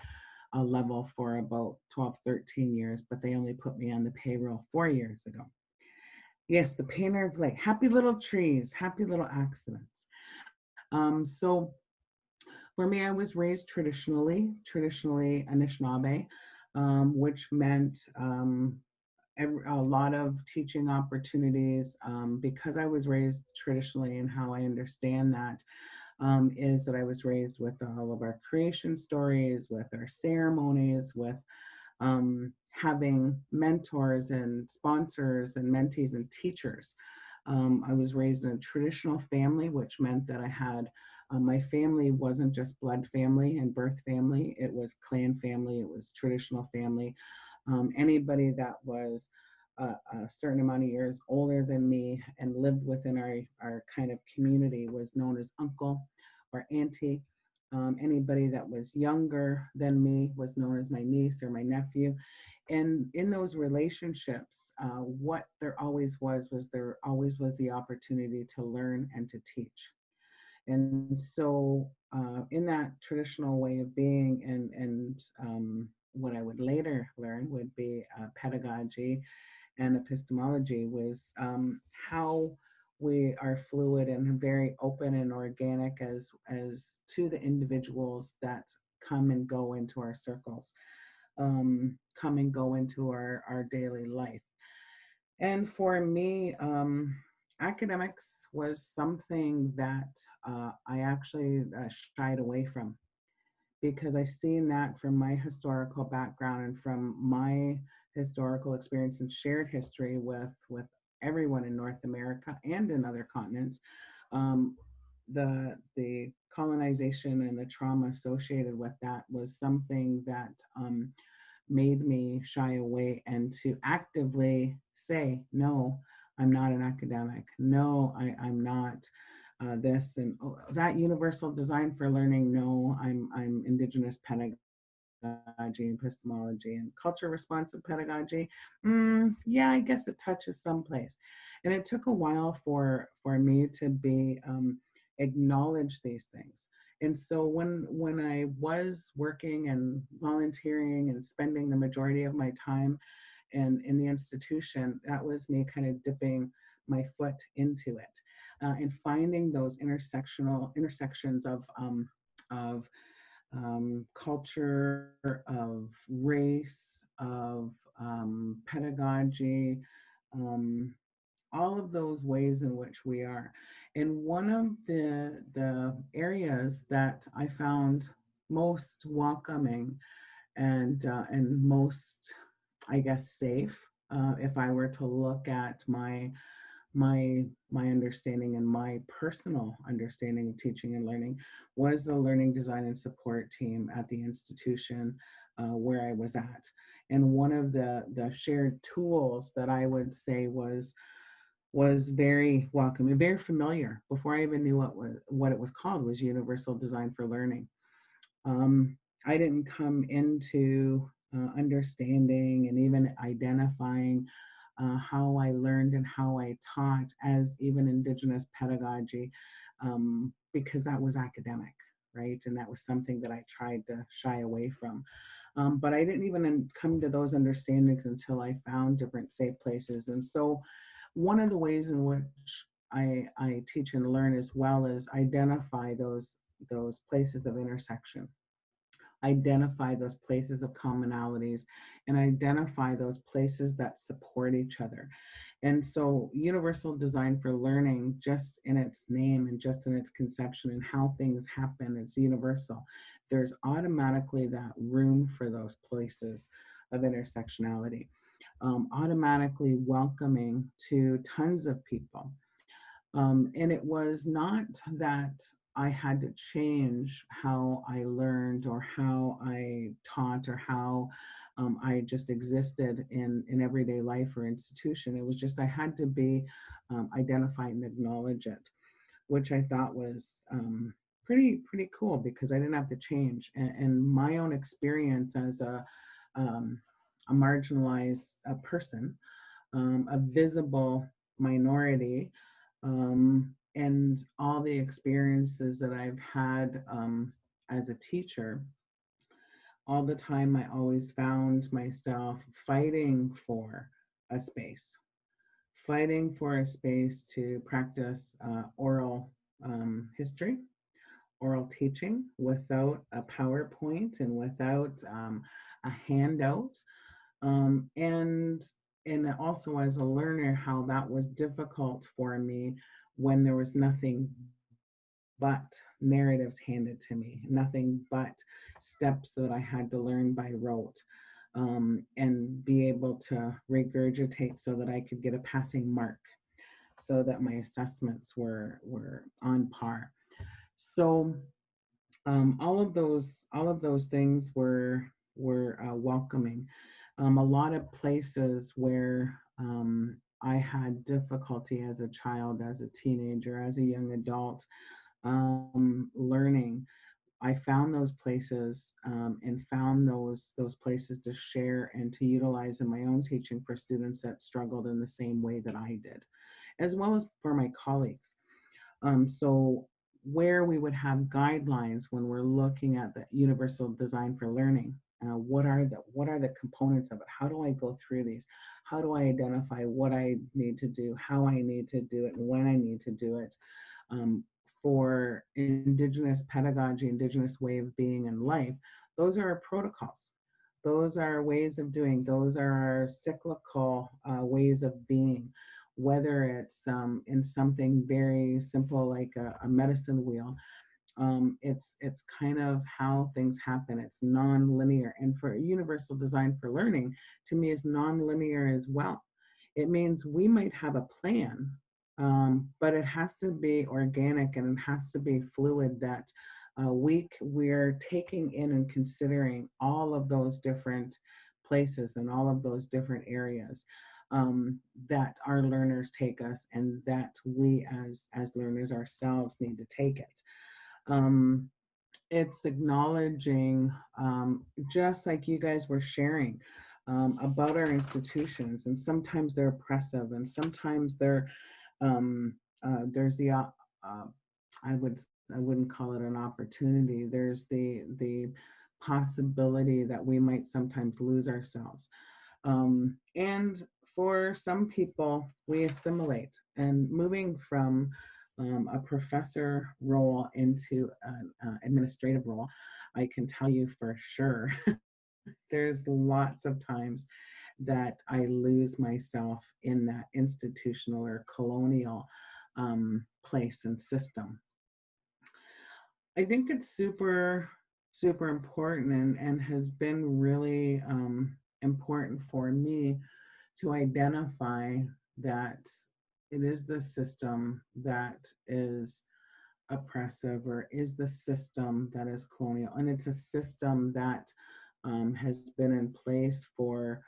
uh, level for about 12, 13 years, but they only put me on the payroll four years ago. Yes, the painter of light. Happy little trees, happy little accidents. Um, so for me, I was raised traditionally, traditionally Anishinaabe, um, which meant um, every, a lot of teaching opportunities um, because I was raised traditionally and how I understand that um, is that I was raised with all of our creation stories, with our ceremonies, with um, having mentors and sponsors and mentees and teachers. Um, I was raised in a traditional family, which meant that I had uh, my family wasn't just blood family and birth family, it was clan family, it was traditional family. Um, anybody that was a, a, certain amount of years older than me and lived within our, our kind of community was known as uncle or auntie. Um, anybody that was younger than me was known as my niece or my nephew. And in those relationships, uh, what there always was, was there always was the opportunity to learn and to teach. And so uh, in that traditional way of being and, and um, what I would later learn would be uh, pedagogy and epistemology was um, how we are fluid and very open and organic as as to the individuals that come and go into our circles um, come and go into our our daily life. And for me um, academics was something that uh, i actually uh, shied away from because i've seen that from my historical background and from my historical experience and shared history with with everyone in North America and in other continents. Um, the the colonization and the trauma associated with that was something that um, made me shy away and to actively say no i'm not an academic no I, i'm not uh, this and oh, that universal design for learning no i'm i'm indigenous pedagogy pedagogy, epistemology, and culture responsive pedagogy. Mm, yeah, I guess it touches someplace. And it took a while for for me to be um, acknowledge these things. And so when when I was working and volunteering and spending the majority of my time in, in the institution, that was me kind of dipping my foot into it uh, and finding those intersectional intersections of um, of um, culture, of race, of um, pedagogy, um, all of those ways in which we are. And one of the, the areas that I found most welcoming and, uh, and most, I guess, safe, uh, if I were to look at my my my understanding and my personal understanding of teaching and learning was the learning design and support team at the institution uh, where I was at. And one of the the shared tools that I would say was was very welcoming, very familiar. Before I even knew what was what it was called was Universal Design for Learning. Um, I didn't come into uh, understanding and even identifying uh, how I learned and how I taught as even Indigenous pedagogy, um, because that was academic, right? And that was something that I tried to shy away from. Um, but I didn't even come to those understandings until I found different safe places. And so one of the ways in which I, I teach and learn as well as identify those, those places of intersection identify those places of commonalities and identify those places that support each other. And so universal design for learning, just in its name and just in its conception and how things happen, it's universal. There's automatically that room for those places of intersectionality, um, automatically welcoming to tons of people. Um, and it was not that I had to change how I learned or how I taught or how um, I just existed in, in everyday life or institution. It was just I had to be um, identified and acknowledge it, which I thought was um, pretty pretty cool because I didn't have to change. And, and my own experience as a, um, a marginalized person, um, a visible minority, um, and all the experiences that I've had um, as a teacher, all the time I always found myself fighting for a space, fighting for a space to practice uh, oral um, history, oral teaching without a PowerPoint and without um, a handout. Um, and and also as a learner, how that was difficult for me when there was nothing but narratives handed to me, nothing but steps that I had to learn by rote um, and be able to regurgitate so that I could get a passing mark so that my assessments were, were on par. So um, all of those, all of those things were, were uh, welcoming. Um, a lot of places where um, I had difficulty as a child, as a teenager, as a young adult, um, learning. I found those places um, and found those those places to share and to utilize in my own teaching for students that struggled in the same way that I did, as well as for my colleagues. Um, so where we would have guidelines when we're looking at the universal design for learning, uh, what are the what are the components of it? How do I go through these? How do I identify what I need to do, how I need to do it, and when I need to do it? Um, for indigenous pedagogy, indigenous way of being and life, those are our protocols. Those are ways of doing, those are our cyclical uh, ways of being, whether it's um, in something very simple like a, a medicine wheel, um, it's it's kind of how things happen. It's non-linear, and for universal design for learning, to me, is non-linear as well. It means we might have a plan um, but it has to be organic and it has to be fluid that uh, we, we're taking in and considering all of those different places and all of those different areas um, that our learners take us and that we as, as learners ourselves need to take it. Um, it's acknowledging, um, just like you guys were sharing, um, about our institutions and sometimes they're oppressive and sometimes they're um, uh, there's the uh, uh, I would I wouldn't call it an opportunity. There's the the possibility that we might sometimes lose ourselves. Um, and for some people, we assimilate and moving from um, a professor role into an uh, administrative role, I can tell you for sure, there's lots of times that I lose myself in that institutional or colonial um, place and system. I think it's super, super important and, and has been really um, important for me to identify that it is the system that is oppressive or is the system that is colonial. And it's a system that um, has been in place for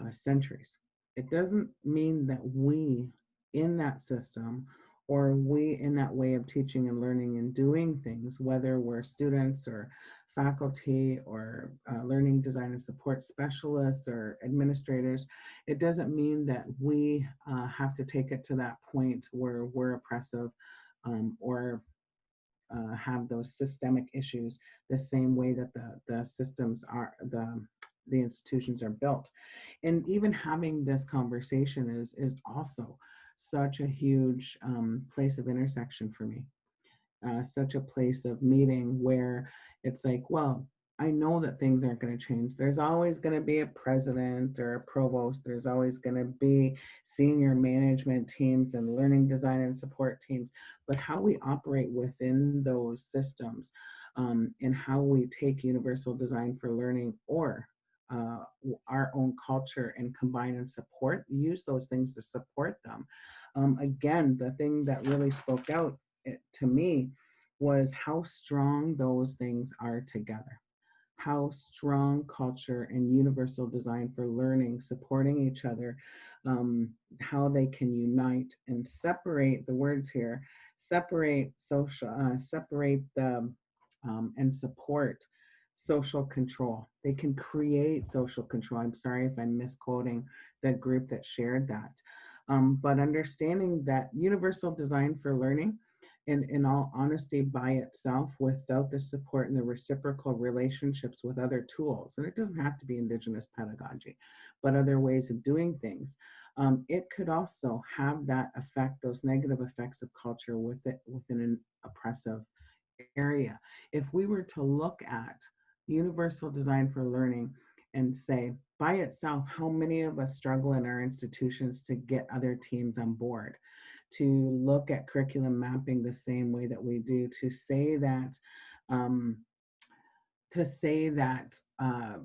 uh, centuries. It doesn't mean that we in that system or we in that way of teaching and learning and doing things, whether we're students or faculty or uh, learning design and support specialists or administrators, it doesn't mean that we uh, have to take it to that point where we're oppressive um, or uh, have those systemic issues the same way that the, the systems are, the the institutions are built. And even having this conversation is, is also such a huge um, place of intersection for me. Uh, such a place of meeting where it's like, well, I know that things aren't going to change. There's always going to be a president or a provost. There's always going to be senior management teams and learning design and support teams. But how we operate within those systems um, and how we take universal design for learning or uh, our own culture and combine and support, use those things to support them. Um, again, the thing that really spoke out eh, to me was how strong those things are together. How strong culture and universal design for learning, supporting each other, um, how they can unite and separate the words here, separate social, uh, separate the um, and support social control. They can create social control. I'm sorry if I'm misquoting the group that shared that. Um, but understanding that universal design for learning in, in all honesty by itself without the support and the reciprocal relationships with other tools. And it doesn't have to be indigenous pedagogy, but other ways of doing things. Um, it could also have that effect, those negative effects of culture with it, within an oppressive area. If we were to look at universal design for learning and say, by itself, how many of us struggle in our institutions to get other teams on board? To look at curriculum mapping the same way that we do, to say that, um, to say that uh,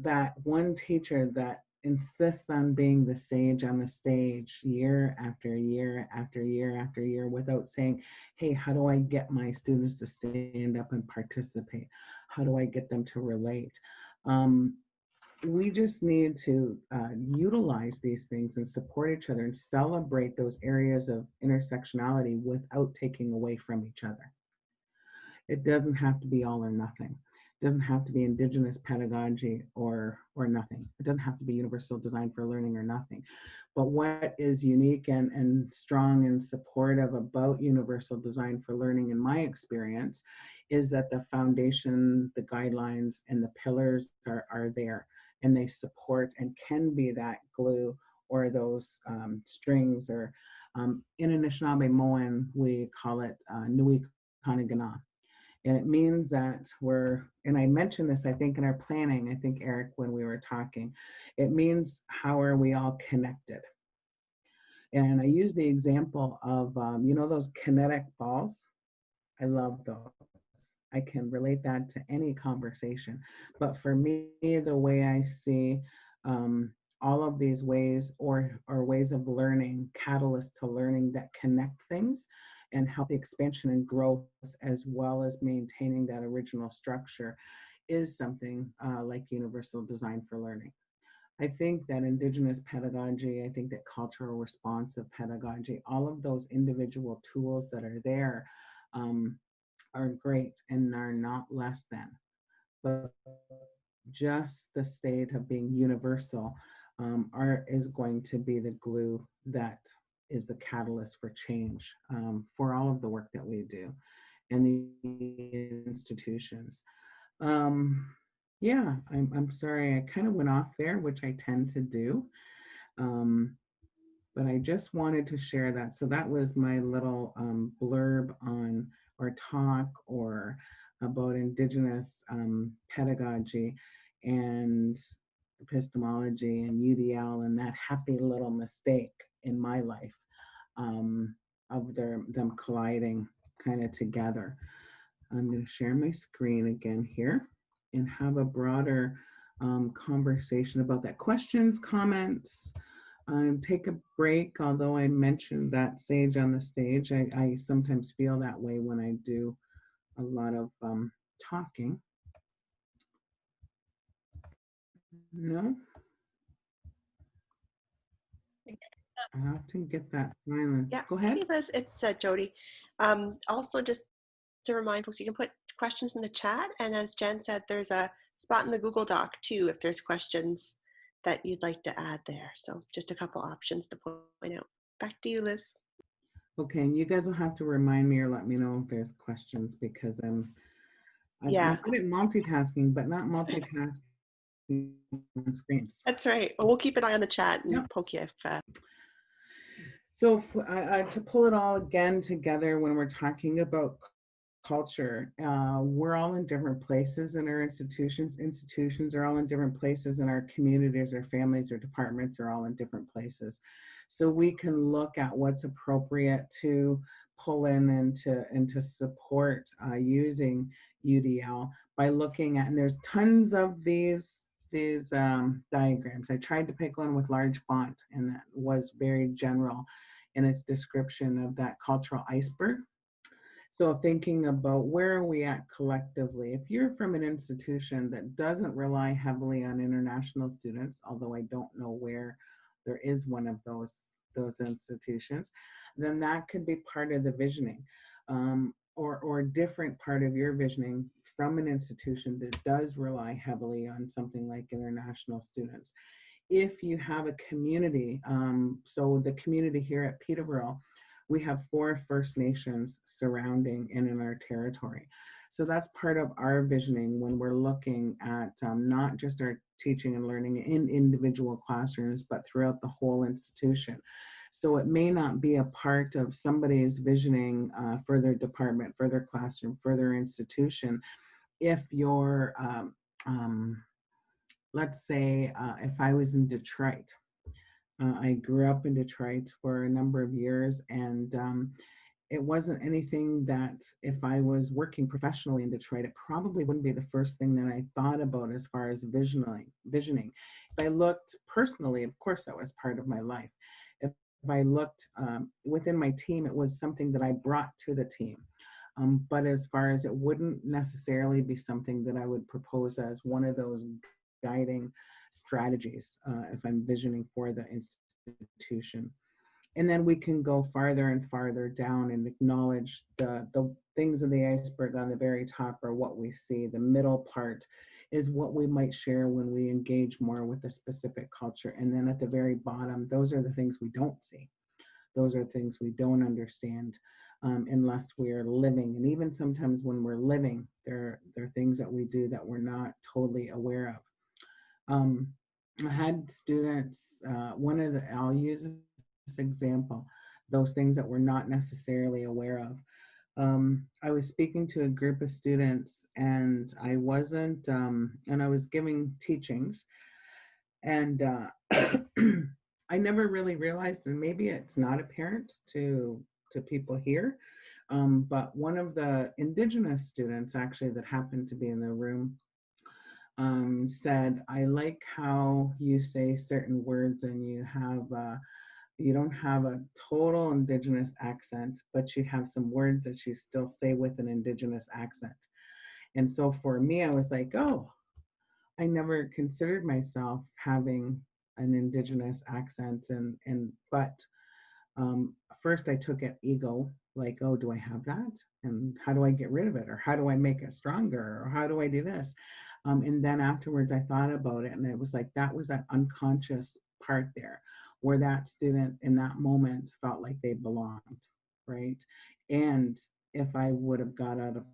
that one teacher that insists on being the sage on the stage year after year after year after year without saying, hey, how do I get my students to stand up and participate? How do I get them to relate? Um, we just need to uh, utilize these things and support each other and celebrate those areas of intersectionality without taking away from each other. It doesn't have to be all or nothing. It doesn't have to be indigenous pedagogy or, or nothing. It doesn't have to be universal design for learning or nothing. But what is unique and, and strong and supportive about universal design for learning in my experience is that the foundation, the guidelines, and the pillars are, are there and they support and can be that glue or those um, strings or um, in Anishinaabemowin, we call it uh, Nui Kanagana. And it means that we're, and I mentioned this, I think, in our planning, I think, Eric, when we were talking, it means how are we all connected? And I use the example of, um, you know, those kinetic balls? I love those. I can relate that to any conversation. But for me, the way I see um, all of these ways or, or ways of learning, catalysts to learning that connect things and help the expansion and growth as well as maintaining that original structure is something uh, like universal design for learning. I think that indigenous pedagogy, I think that cultural responsive pedagogy, all of those individual tools that are there um, are great and are not less than. But just the state of being universal um, are, is going to be the glue that is the catalyst for change um, for all of the work that we do and the institutions. Um, yeah, I'm, I'm sorry, I kind of went off there, which I tend to do. Um, but I just wanted to share that. So that was my little um, blurb on or talk or about indigenous um, pedagogy and epistemology and UDL and that happy little mistake in my life um, of their, them colliding kind of together. I'm going to share my screen again here and have a broader um, conversation about that. Questions, comments, um, take a break, although I mentioned that sage on the stage. I, I sometimes feel that way when I do a lot of um, talking. No? I have to get that silence. Yeah, Go ahead. Hey Liz, it's uh, Jody. Um, also, just to remind folks, you can put questions in the chat, and as Jen said, there's a spot in the Google Doc too if there's questions that you'd like to add there. So just a couple options to point out. Back to you, Liz. Okay, and you guys will have to remind me or let me know if there's questions because I'm, I'm Yeah. good at multitasking, but not multitasking on screens. That's right. Well, we'll keep an eye on the chat and poke you if. Uh, So f- I- I- to pull it all again together when we're talking about culture, uh, we're all in different places in our institutions. Institutions are all in different places and our communities or families or departments are all in different places. So we can look at what's appropriate to pull in and to, and to support uh, using UDL by looking at, and there's tons of these these um, diagrams. I tried to pick one with large font and that was very general in its description of that cultural iceberg. So thinking about where are we at collectively? If you're from an institution that doesn't rely heavily on international students, although I don't know where there is one of those those institutions, then that could be part of the visioning, um, or or a different part of your visioning from an institution that does rely heavily on something like international students. If you have a community, um, so the community here at Peterborough, we have four First Nations surrounding and in our territory. So that's part of our visioning when we're looking at um, not just our teaching and learning in individual classrooms, but throughout the whole institution. So it may not be a part of somebody's visioning uh, for their department, for their classroom, for their institution. If you're, um, um, let's say, uh, if I was in Detroit, uh, I grew up in Detroit for a number of years and um, it wasn't anything that if I was working professionally in Detroit, it probably wouldn't be the first thing that I thought about as far as visioning. visioning. If I looked personally, of course, that was part of my life. If, if I looked um, within my team, it was something that I brought to the team. Um, but as far as it wouldn't necessarily be something that I would propose as one of those guiding strategies uh, if I'm visioning for the institution. And then we can go farther and farther down and acknowledge the, the things of the iceberg on the very top are what we see. The middle part is what we might share when we engage more with a specific culture. And then at the very bottom, those are the things we don't see. Those are things we don't understand um, unless we are living. And even sometimes when we're living, there, there are things that we do that we're not totally aware of. Um, I had students, uh, one of the, I'll use this example, those things that we're not necessarily aware of. Um, I was speaking to a group of students and I wasn't, um, and I was giving teachings and uh, I never really realized, and maybe it's not apparent to, to people here, um, but one of the indigenous students actually that happened to be in the room um, said, I like how you say certain words and you have uh, you don't have a total indigenous accent, but you have some words that you still say with an indigenous accent. And so for me, I was like, oh, I never considered myself having an indigenous accent and and but um, first I took it ego, like, oh, do I have that? And how do I get rid of it? Or how do I make it stronger? Or how do I do this? Um, and then afterwards I thought about it and it was like, that was that unconscious part there where that student in that moment felt like they belonged, right? And if I would have got out of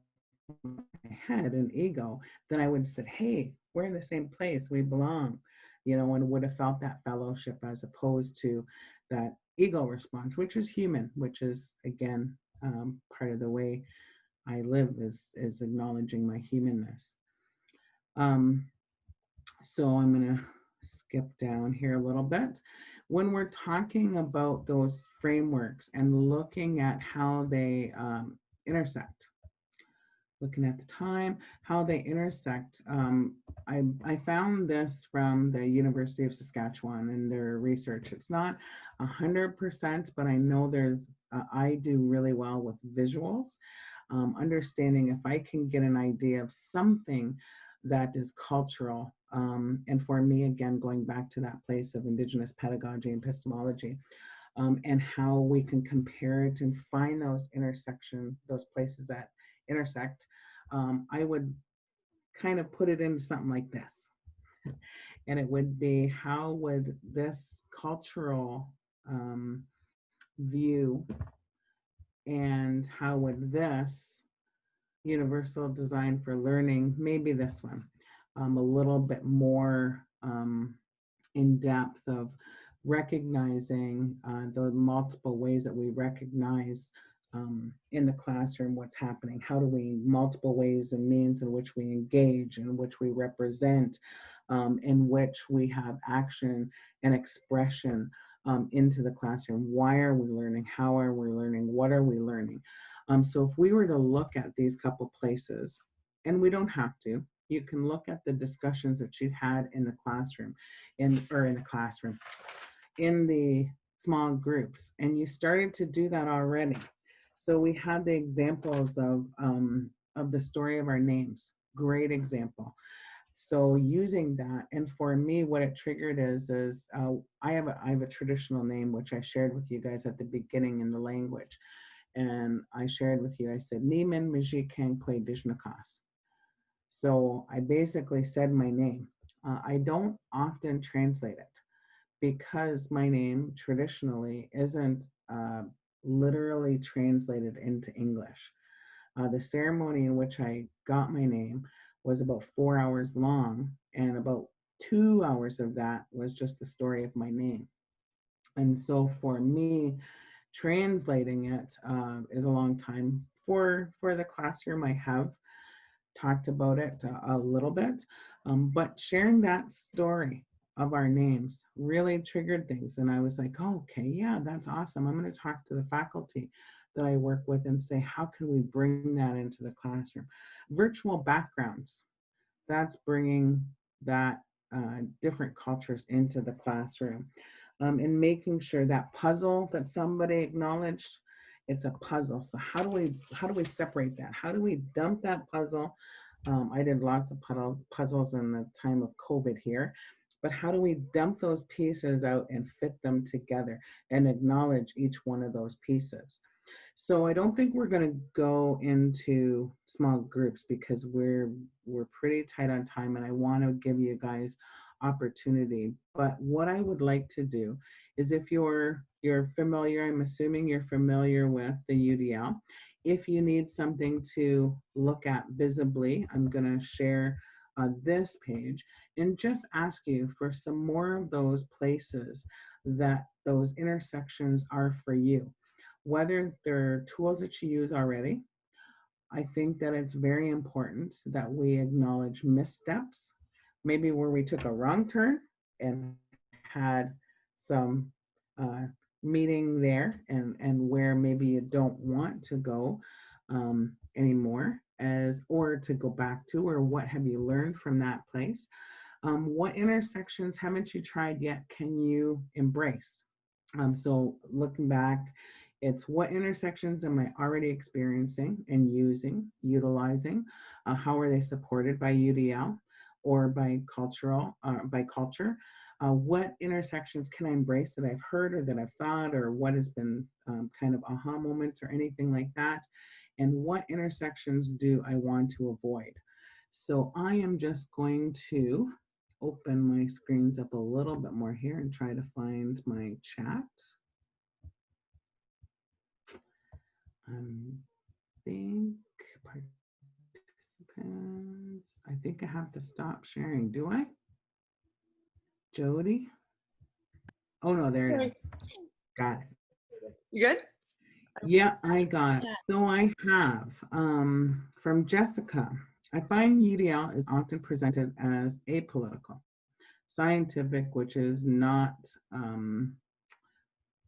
my head and ego, then I would have said, hey, we're in the same place, we belong, you know, and would have felt that fellowship as opposed to that ego response, which is human, which is again, um, part of the way I live is, is acknowledging my humanness. Um, so I'm gonna skip down here a little bit when we're talking about those frameworks and looking at how they um, intersect, looking at the time, how they intersect. Um, I, I found this from the University of Saskatchewan and their research. It's not a hundred percent, but I know there's, uh, I do really well with visuals, um, understanding if I can get an idea of something that is cultural um, and for me, again, going back to that place of indigenous pedagogy and epistemology, um, and how we can compare it and find those intersection, those places that intersect, um, I would kind of put it into something like this. and it would be how would this cultural um, view and how would this universal design for learning, maybe this one, um, a little bit more um, in depth of recognizing uh, the multiple ways that we recognize um, in the classroom what's happening. How do we, multiple ways and means in which we engage, in which we represent, um, in which we have action and expression um, into the classroom. Why are we learning? How are we learning? What are we learning? Um, so if we were to look at these couple places, and we don't have to, you can look at the discussions that you had in the classroom, in or in the classroom, in the small groups, and you started to do that already. So we had the examples of um, of the story of our names. Great example. So using that, and for me, what it triggered is is uh, I have a I have a traditional name which I shared with you guys at the beginning in the language, and I shared with you. I said Niman Mijik Kankwe Dijnakas. So I basically said my name. Uh, I don't often translate it because my name traditionally isn't uh, literally translated into English. Uh, the ceremony in which I got my name was about four hours long, and about two hours of that was just the story of my name. And so for me, translating it uh, is a long time. For, for the classroom, I have talked about it a, a little bit, um, but sharing that story of our names really triggered things. And I was like, oh, okay, yeah, that's awesome. I'm going to talk to the faculty that I work with and say, how can we bring that into the classroom? Virtual backgrounds, that's bringing that uh, different cultures into the classroom um, and making sure that puzzle that somebody acknowledged, it's a puzzle. So how do we how do we separate that? How do we dump that puzzle? Um, I did lots of puddle, puzzles in the time of COVID here, but how do we dump those pieces out and fit them together and acknowledge each one of those pieces? So I don't think we're going to go into small groups because we're we're pretty tight on time and I want to give you guys opportunity. But what I would like to do is if you're you're familiar, I'm assuming you're familiar with the UDL. If you need something to look at visibly, I'm going to share uh, this page and just ask you for some more of those places that those intersections are for you. Whether they're tools that you use already, I think that it's very important that we acknowledge missteps maybe where we took a wrong turn and had some uh, meeting there and, and where maybe you don't want to go um, anymore as or to go back to or what have you learned from that place um, what intersections haven't you tried yet can you embrace? Um, so looking back it's what intersections am i already experiencing and using utilizing uh, how are they supported by udl or by cultural, uh, by culture. Uh, what intersections can I embrace that I've heard or that I've thought or what has been um, kind of aha moments or anything like that? And what intersections do I want to avoid? So I am just going to open my screens up a little bit more here and try to find my chat. Um, think. I think I have to stop sharing. Do I? Jody? Oh no, there it is. Got it. You good? Yeah, I got it. So I have um, from Jessica. I find UDL is often presented as apolitical, scientific, which is not um,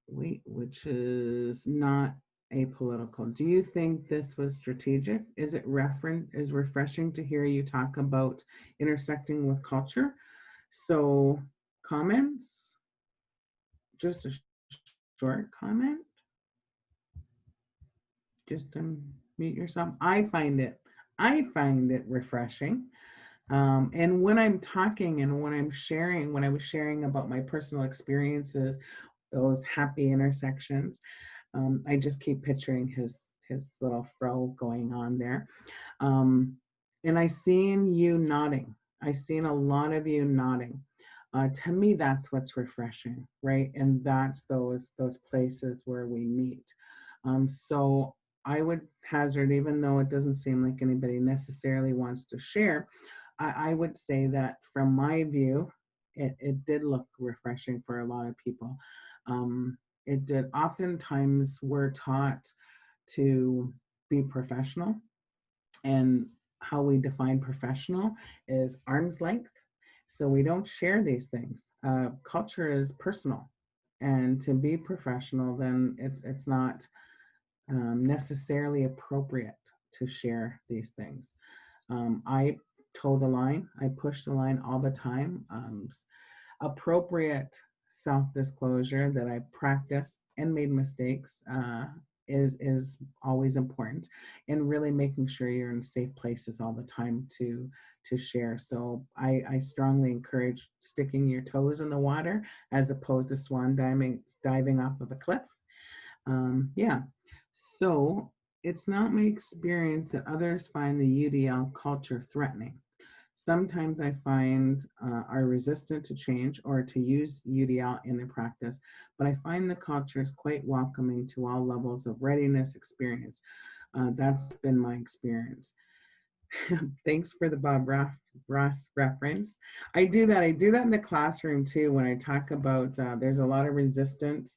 wait, which is not apolitical. Do you think this was strategic? Is it referent is refreshing to hear you talk about intersecting with culture? So comments? Just a short comment? Just to mute yourself. I find it, I find it refreshing. Um, and when I'm talking and when I'm sharing, when I was sharing about my personal experiences, those happy intersections, um, I just keep picturing his his little fro going on there. Um, and I seen you nodding. I seen a lot of you nodding. Uh, to me, that's what's refreshing, right? And that's those those places where we meet. Um, so I would hazard, even though it doesn't seem like anybody necessarily wants to share, I, I would say that from my view, it, it did look refreshing for a lot of people. Um, it did oftentimes we're taught to be professional. And how we define professional is arm's length. So we don't share these things. Uh, culture is personal. And to be professional then it's it's not um, necessarily appropriate to share these things. Um, i toe the line. I push the line all the time. Um, appropriate self-disclosure that I practiced and made mistakes uh, is is always important. And really making sure you're in safe places all the time to to share. So I, I strongly encourage sticking your toes in the water as opposed to swan diving diving off of a cliff. Um, yeah. So it's not my experience that others find the UDL culture threatening sometimes I find uh, are resistant to change or to use UDL in their practice, but I find the culture is quite welcoming to all levels of readiness experience. Uh, that's been my experience. Thanks for the Bob Ross reference. I do that. I do that in the classroom too when I talk about uh, there's a lot of resistance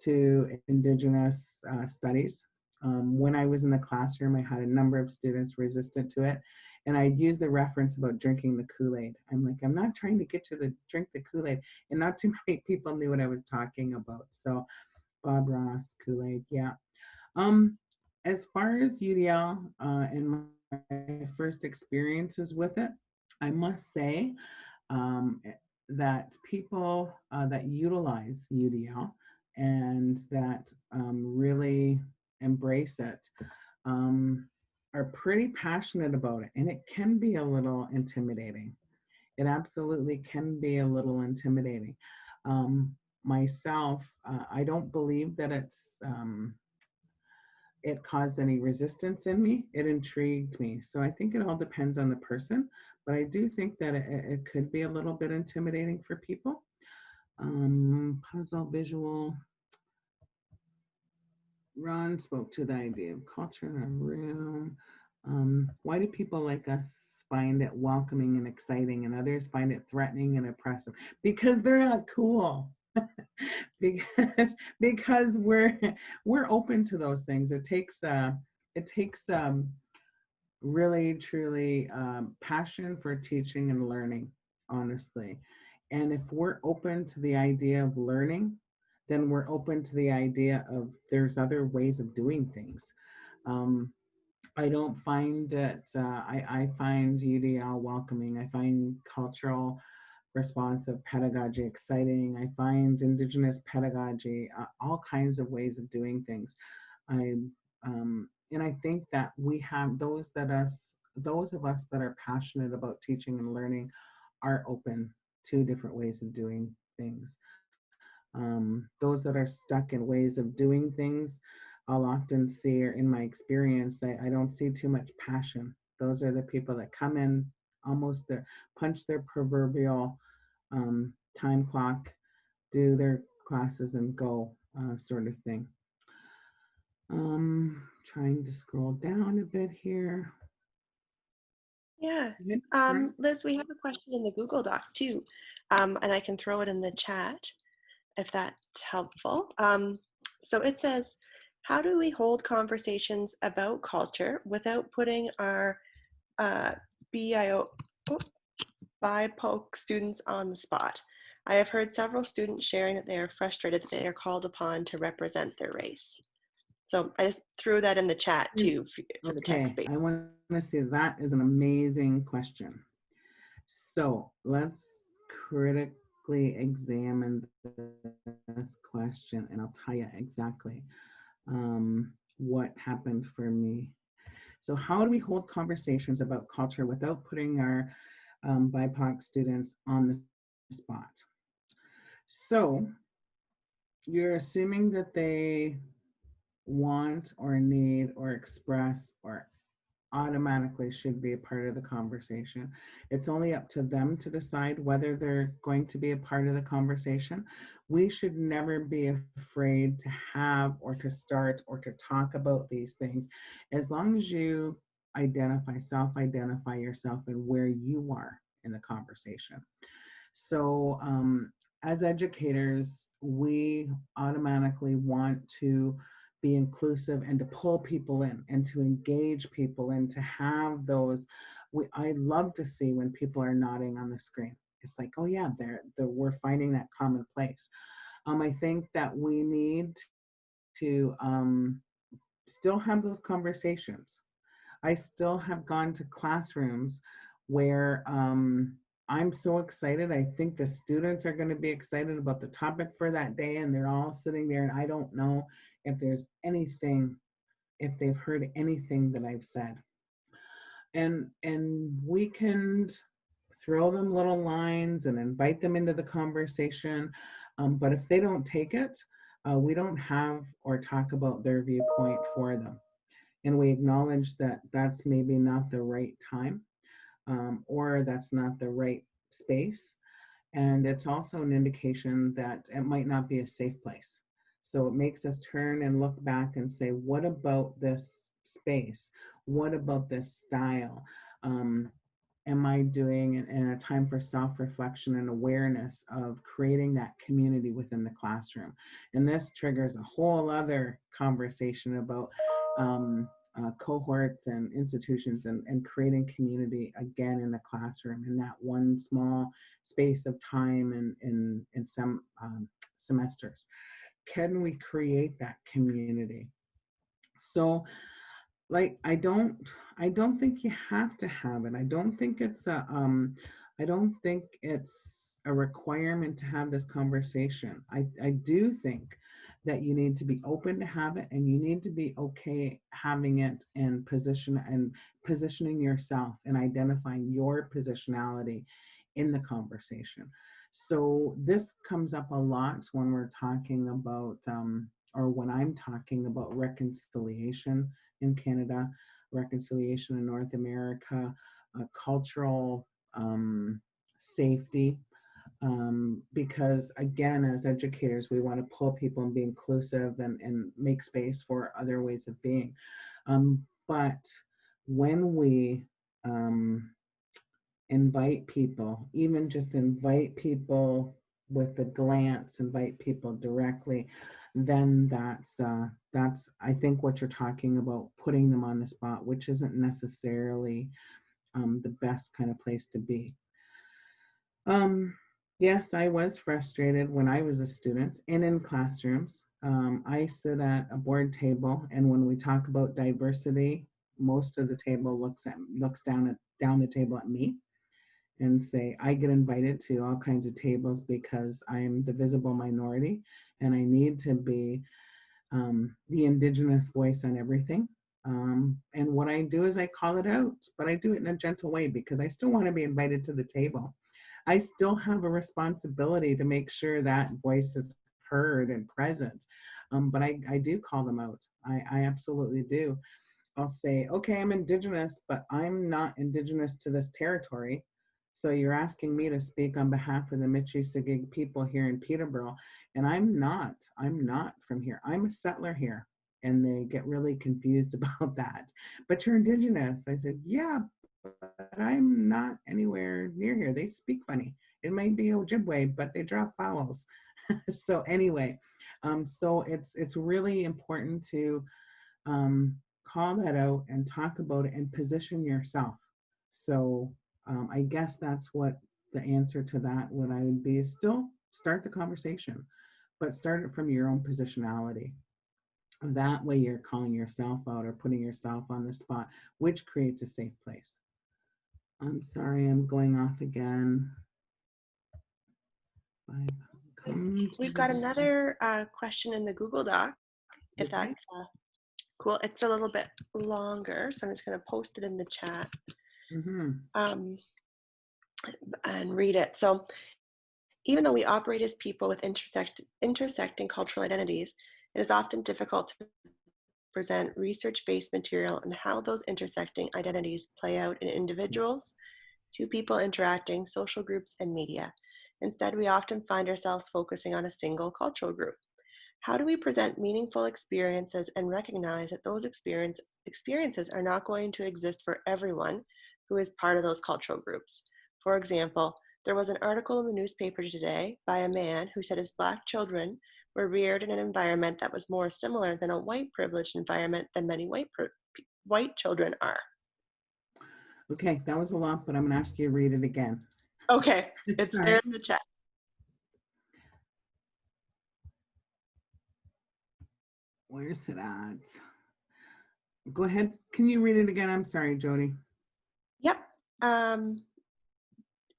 to Indigenous uh, studies. Um, when I was in the classroom, I had a number of students resistant to it. And I'd use the reference about drinking the Kool-Aid. I'm like, I'm not trying to get you to drink the Kool-Aid. And not too many people knew what I was talking about. So Bob Ross, Kool-Aid, yeah. Um, as far as UDL uh, and my first experiences with it, I must say um, that people uh, that utilize UDL and that um, really embrace it um, are pretty passionate about it. And it can be a little intimidating. It absolutely can be a little intimidating. Um, myself, uh, I don't believe that it's um, it caused any resistance in me. It intrigued me. So I think it all depends on the person, but I do think that it, it could be a little bit intimidating for people. Um, puzzle, visual, Ron spoke to the idea of culture in a room. Um, why do people like us find it welcoming and exciting and others find it threatening and oppressive? Because they're not cool. because because we're we're open to those things. It takes uh it takes um really truly um, passion for teaching and learning, honestly. And if we're open to the idea of learning, then we're open to the idea of there's other ways of doing things. Um, I don't find it, uh, I, I find UDL welcoming. I find cultural responsive pedagogy exciting. I find indigenous pedagogy, uh, all kinds of ways of doing things. I, um, and I think that we have those that us, those of us that are passionate about teaching and learning are open to different ways of doing things. Um, those that are stuck in ways of doing things, I'll often see, or in my experience, I, I don't see too much passion. Those are the people that come in almost their punch their proverbial um, time clock, do their classes and go uh, sort of thing. Um, trying to scroll down a bit here. Yeah, um, Liz, we have a question in the Google Doc too, um, and I can throw it in the chat if that's helpful. Um, so it says, how do we hold conversations about culture without putting our uh, BIO, oh, BIPOC students on the spot? I have heard several students sharing that they are frustrated that they are called upon to represent their race. So I just threw that in the chat mm, too for, the okay. text. I want to say that is an amazing question. So let's critic examined this question and I'll tell you exactly um, what happened for me. So how do we hold conversations about culture without putting our um, BIPOC students on the spot? So you're assuming that they want or need or express or automatically should be a part of the conversation. It's only up to them to decide whether they're going to be a part of the conversation. We should never be afraid to have or to start or to talk about these things as long as you identify, self-identify yourself and where you are in the conversation. So um, as educators, we automatically want to be inclusive and to pull people in and to engage people and to have those we I love to see when people are nodding on the screen. It's like, oh yeah, they're, they're we're finding that common place. Um, I think that we need to um, still have those conversations. I still have gone to classrooms where um, I'm so excited. I think the students are going to be excited about the topic for that day, and they're all sitting there, and I don't know if there's anything, if they've heard anything that I've said. And, and we can throw them little lines and invite them into the conversation. Um, but if they don't take it, uh, we don't have or talk about their viewpoint for them. And we acknowledge that that's maybe not the right time. um, or that's not the right space. And it's also an indication that it might not be a safe place. So it makes us turn and look back and say, what about this space? What about this style? Um, am I doing in, in a time for self-reflection and awareness of creating that community within the classroom? And this triggers a whole other conversation about um, uh, cohorts and institutions and, and creating community again in the classroom in that one small space of time and in, in some um, semesters. Can we create that community? So like I don't I don't think you have to have it. I don't think it's a um I don't think it's a requirement to have this conversation. I, I do think that you need to be open to have it and you need to be okay having it and position and positioning yourself and identifying your positionality in the conversation. So this comes up a lot when we're talking about um, or when I'm talking about reconciliation in Canada, reconciliation in North America, uh, cultural um, safety, um, because again, as educators, we want to pull people and be inclusive and, and make space for other ways of being. Um, but when we um, invite people, even just invite people with a glance, invite people directly, then that's uh, that's I think what you're talking about, putting them on the spot, which isn't necessarily um, the best kind of place to be. Um, yes, I was frustrated when I was a student and in classrooms. Um, I sit at a board table, and when we talk about diversity, most of the table looks at looks down at down the table at me and say I get invited to all kinds of tables because I'm the visible minority and I need to be um, the indigenous voice on everything. Um, and what I do is I call it out, but I do it in a gentle way because I still want to be invited to the table. I still have a responsibility to make sure that voice is heard and present. Um, but I, I do call them out. I, I absolutely do. I'll say, okay, I'm indigenous, but I'm not indigenous to this territory. So you're asking me to speak on behalf of the Michi-Saagiig people here in Peterborough, and I'm not, I'm not from here. I'm a settler here. And they get really confused about that. But you're indigenous. I said, yeah, but I'm not anywhere near here. They speak funny. It might be Ojibwe, but they drop vowels. so anyway, um, so it's it's really important to um, call that out and talk about it and position yourself. So um, I guess that's what the answer to that would I would be still start the conversation, but start it from your own positionality. That way you're calling yourself out or putting yourself on the spot, which creates a safe place. I'm sorry, I'm going off again. We've got another uh, question in the Google Doc, if that's uh, cool. It's a little bit longer, so I'm just going to post it in the chat Mhm. um, and read it. So, even though we operate as people with intersect, intersecting cultural identities, it is often difficult to present research-based material on how those intersecting identities play out in individuals, two people interacting, social groups, and media. Instead, we often find ourselves focusing on a single cultural group. How do we present meaningful experiences and recognize that those experience, experiences are not going to exist for everyone who is part of those cultural groups? For example, there was an article in the newspaper today by a man who said his black children were reared in an environment that was more similar than a white privileged environment than many white, white children are. Okay, that was a lot, but I'm gonna ask you to read it again. Okay, it's Sorry. there in the chat. Where's it at? Go ahead. Can you read it again? I'm sorry, Jody. Yep. Um,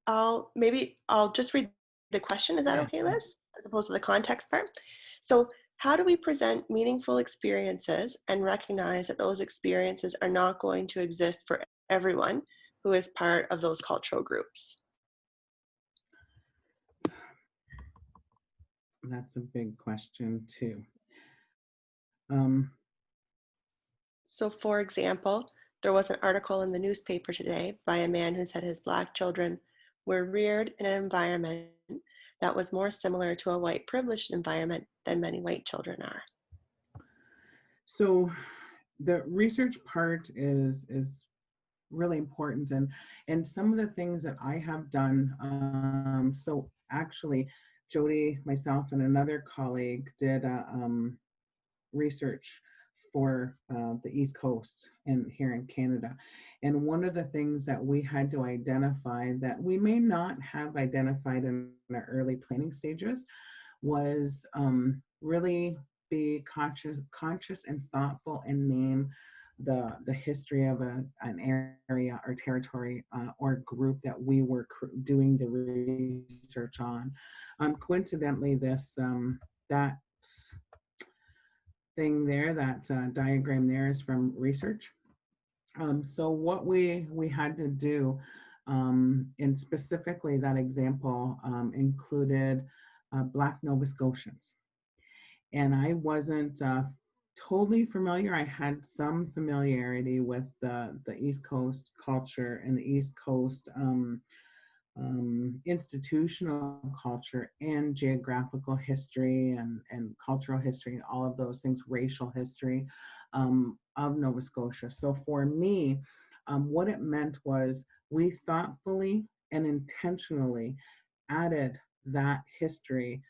I'll maybe I'll just read the question. Is that okay. Liz? As opposed to the context part. So, how do we present meaningful experiences and recognize that those experiences are not going to exist for everyone who is part of those cultural groups? That's a big question too. Um, So, for example, there was an article in the newspaper today by a man who said his black children were reared in an environment that was more similar to a white privileged environment than many white children are. So the research part is is really important and and some of the things that I have done um, so actually Jody myself and another colleague did a, um, research for uh, the East Coast and here in Canada. And one of the things that we had to identify that we may not have identified in the early planning stages was um, really be conscious, conscious and thoughtful and name the the history of a, an area or territory uh, or group that we were doing the research on. Um, coincidentally, this um, that thing there, that uh, diagram there is from research. Um, so what we we had to do, um, and specifically that example um, included uh, Black Nova Scotians, and I wasn't uh, totally familiar. I had some familiarity with the, the East Coast culture and the East Coast um, um, institutional culture and geographical history and, and cultural history and all of those things, racial history um, of Nova Scotia. So for me, um, what it meant was we thoughtfully and intentionally added that history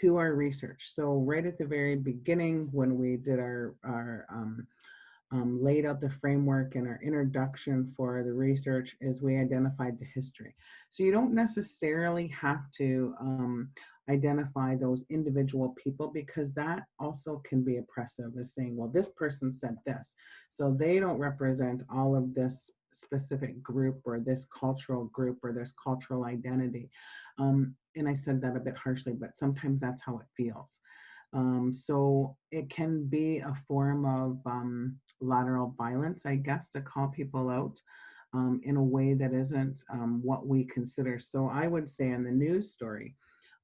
to our research. So right at the very beginning, when we did our, our um, laid out the framework and our introduction for the research is we identified the history. So you don't necessarily have to um, identify those individual people because that also can be oppressive as saying, well, this person said this. So they don't represent all of this specific group or this cultural group or this cultural identity. Um, and I said that a bit harshly, but sometimes that's how it feels. Um, so it can be a form of um, lateral violence, I guess, to call people out um, in a way that isn't um, what we consider. So I would say in the news story,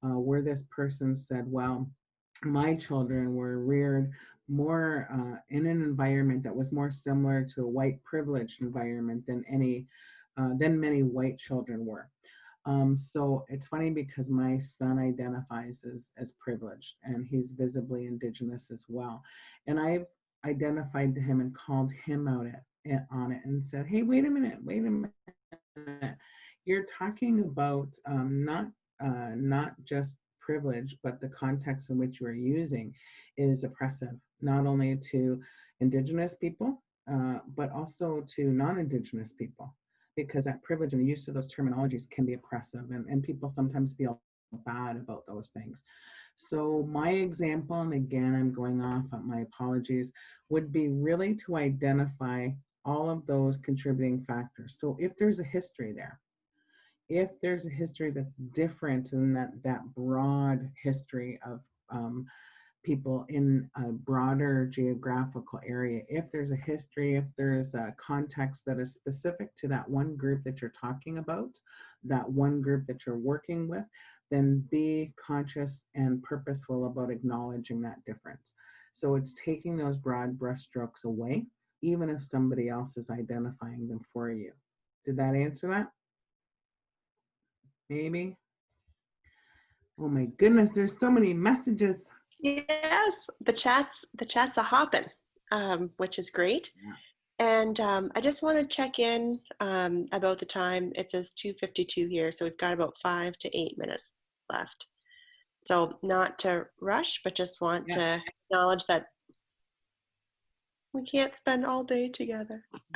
uh, where this person said, well, my children were reared more uh, in an environment that was more similar to a white privileged environment than any, uh, than many white children were. Um, so it's funny because my son identifies as, as privileged and he's visibly indigenous as well. And I've identified to him and called him out at, on it and said, hey, wait a minute, wait a minute. You're talking about um, not, uh, not just privilege, but the context in which you are using is oppressive, not only to indigenous people, uh, but also to non-indigenous people because that privilege and the use of those terminologies can be oppressive and, and people sometimes feel bad about those things. So my example, and again, I'm going off on my apologies, would be really to identify all of those contributing factors. So if there's a history there, if there's a history that's different than that, that broad history of um, people in a broader geographical area. If there's a history, if there's a context that is specific to that one group that you're talking about, that one group that you're working with, then be conscious and purposeful about acknowledging that difference. So it's taking those broad brushstrokes away, even if somebody else is identifying them for you. Did that answer that? Maybe? Oh my goodness, there's so many messages. Yes, the chats the chats are hopping, um, which is great. Yeah. And um, I just want to check in um, about the time. It says 2:52 here, so we've got about five to eight minutes left. So not to rush, but just want yeah. to acknowledge that we can't spend all day together.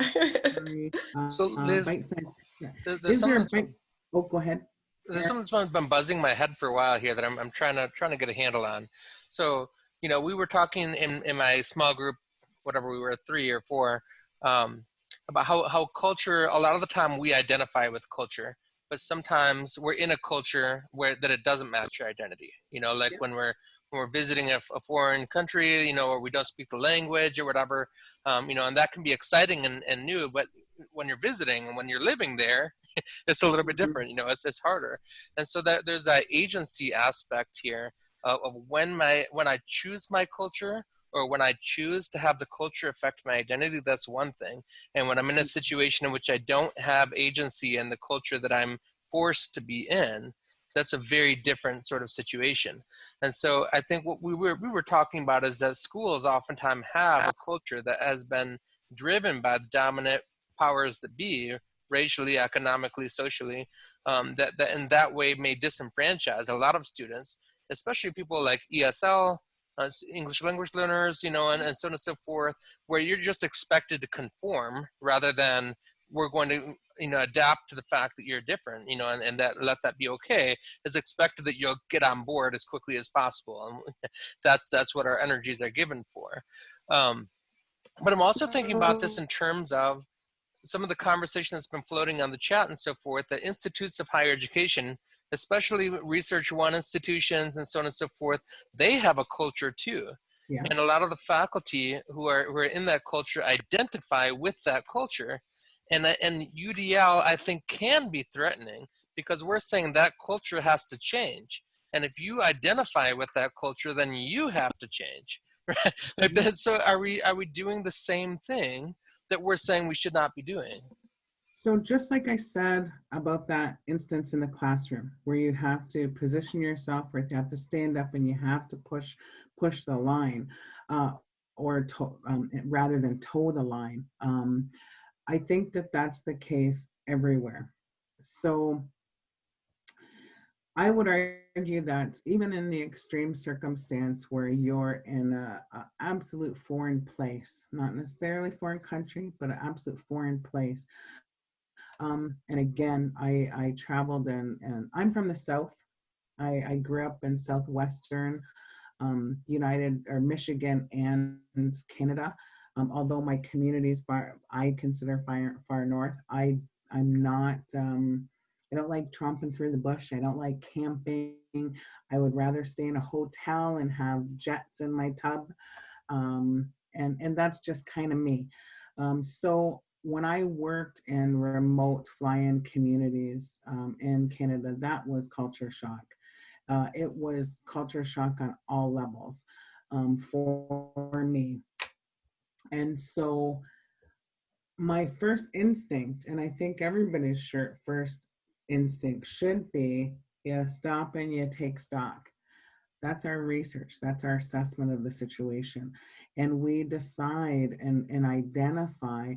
so uh, Liz, uh, there's there oh, go ahead there's something that's been buzzing my head for a while here that I'm, I'm trying to trying to get a handle on. So, you know, we were talking in, in my small group, whatever we were, three or four, um, about how, how culture, a lot of the time we identify with culture, but sometimes we're in a culture where that it doesn't match your identity. You know, like yeah. when we're when we're visiting a, a, foreign country, you know, or we don't speak the language or whatever, um, you know, and that can be exciting and, and new, but when you're visiting and when you're living there, it's a little bit mm-hmm. different. You know, it's it's harder, and so that there's that agency aspect here of, of when my when I choose my culture, or when I choose to have the culture affect my identity, that's one thing. And when I'm in a situation in which I don't have agency in the culture that I'm forced to be in, that's a very different sort of situation. And so I think what we were we were talking about is that schools oftentimes have a culture that has been driven by the dominant powers that be, racially, economically, socially, um, that, that in that way may disenfranchise a lot of students, especially people like ESL, uh, English language learners, you know, and, and so on and so forth, where you're just expected to conform rather than we're going to you know adapt to the fact that you're different you know and, and that let that be okay. Is expected that you'll get on board as quickly as possible and that's that's what our energies are given for. Um, but i'm also thinking about this in terms of some of the conversation that's been floating on the chat and so forth that institutes of higher education especially research one institutions and so on and so forth they have a culture too. Yeah. and a lot of the faculty who are who are in that culture identify with that culture. And uh, and UDL I think can be threatening because we're saying that culture has to change. And if you identify with that culture then you have to change right? Like that, so are we are we doing the same thing that we're saying we should not be doing So just like I said about that instance in the classroom where you have to position yourself, where you have to stand up and you have to push push the line, uh, or to, um, rather than toe the line. Um, I think that that's the case everywhere. So I would argue that even in the extreme circumstance where you're in a, a absolute foreign place, not necessarily foreign country, but an absolute foreign place, um, and again, I, I traveled and, and I'm from the South. I, I grew up in Southwestern um, United or Michigan and Canada. Um, although my communities I consider far, far north, I, I'm not, um, I don't like tromping through the bush. I don't like camping. I would rather stay in a hotel and have jets in my tub. Um, and, and that's just kind of me. Um, so when I worked in remote fly-in communities um, in Canada, that was culture shock. Uh, it was culture shock on all levels um, for me. And so my first instinct, and I think everybody's sure, first instinct should be, you stop and you take stock. That's our research. That's our assessment of the situation. And we decide and, and identify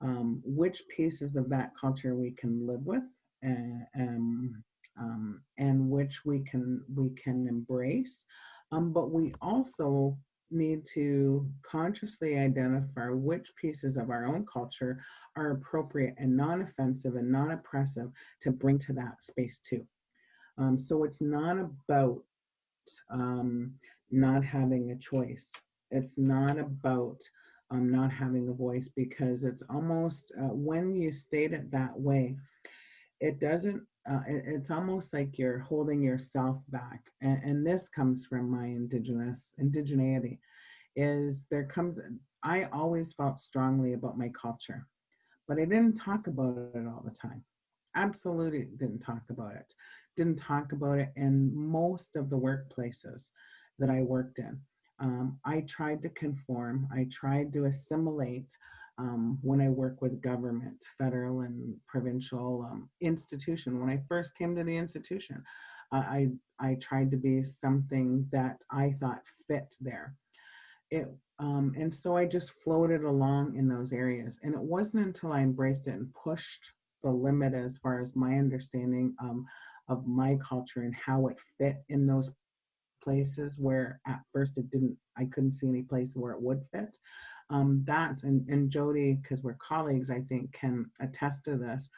um, which pieces of that culture we can live with and, um, um, and which we can we can embrace. Um, but we also need to consciously identify which pieces of our own culture are appropriate and non-offensive and non-oppressive to bring to that space too. Um, so it's not about um, not having a choice. It's not about um, not having a voice because it's almost uh, when you state it that way, it doesn't. Uh, it, it's almost like you're holding yourself back, and, and this comes from my indigenous indigeneity. Is there comes I always felt strongly about my culture, but I didn't talk about it all the time. Absolutely didn't talk about it. Didn't talk about it in most of the workplaces that I worked in. Um, I tried to conform. I tried to assimilate um, when I work with government, federal and provincial um, institution. When I first came to the institution, uh, I, I tried to be something that I thought fit there. It, um, and so I just floated along in those areas. And it wasn't until I embraced it and pushed the limit as far as my understanding um, of my culture and how it fit in those places where at first it didn't, I couldn't see any place where it would fit. Um, that and, and Jody, because we're colleagues, I think can attest to this.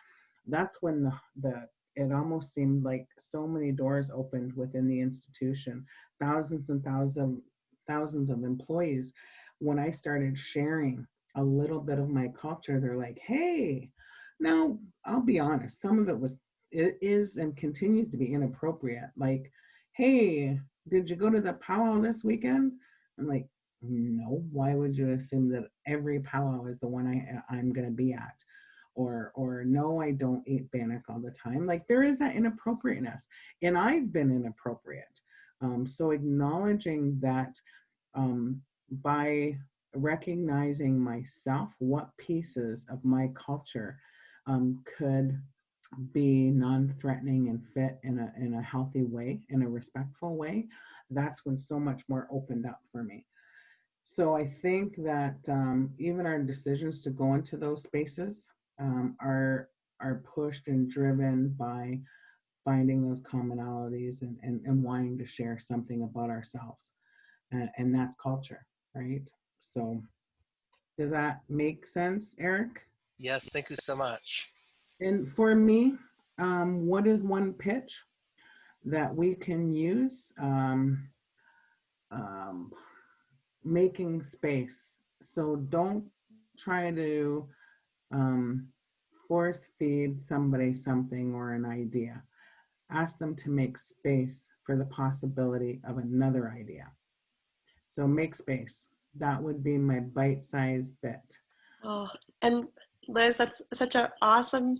That's when the, the it almost seemed like so many doors opened within the institution, thousands and thousands thousands of employees. When I started sharing a little bit of my culture, they're like, hey, now I'll be honest, some of it was it is and continues to be inappropriate. Like, hey, did you go to the powwow this weekend? I'm like, no, why would you assume that every powwow is the one I, I'm gonna be at? Or, or no, I don't eat bannock all the time. Like there is that inappropriateness and I've been inappropriate. Um, so acknowledging that um, by recognizing myself, what pieces of my culture um, could be non-threatening and fit in a in a healthy way, in a respectful way, that's when so much more opened up for me. So I think that um, even our decisions to go into those spaces um, are are pushed and driven by finding those commonalities and, and, and wanting to share something about ourselves. Uh, and that's culture, right? So does that make sense, Eric? Yes, thank you so much. And for me, um, what is one pitch that we can use? Um, um, making space. So don't try to um, force feed somebody something or an idea. Ask them to make space for the possibility of another idea. So make space. That would be my bite-sized bit. Oh, and Liz, that's such an awesome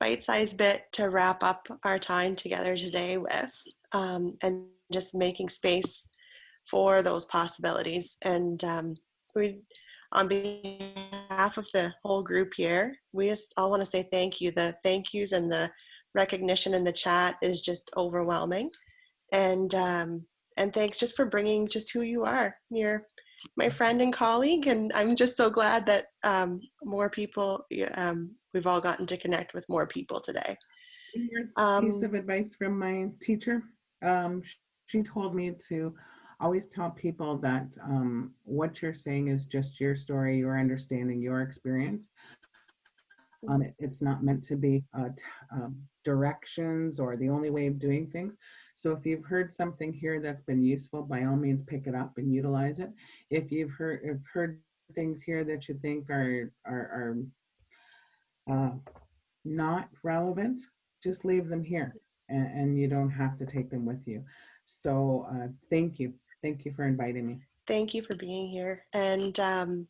bite-sized bit to wrap up our time together today with, um, and just making space for those possibilities. And um, we, on behalf of the whole group here, we just all want to say thank you. The thank yous and the recognition in the chat is just overwhelming. And um, and thanks just for bringing just who you are. You're my friend and colleague, and I'm just so glad that um, more people, um, we've all gotten to connect with more people today. Um, piece of advice from my teacher. Um, she told me to always tell people that um, what you're saying is just your story, your understanding, your experience. Um, it, it's not meant to be uh, um, directions or the only way of doing things. So if you've heard something here that's been useful, by all means pick it up and utilize it. If you've heard if heard things here that you think are are, are uh, not relevant, just leave them here, and, and, you don't have to take them with you. So uh, thank you, thank you for inviting me. Thank you for being here, and um,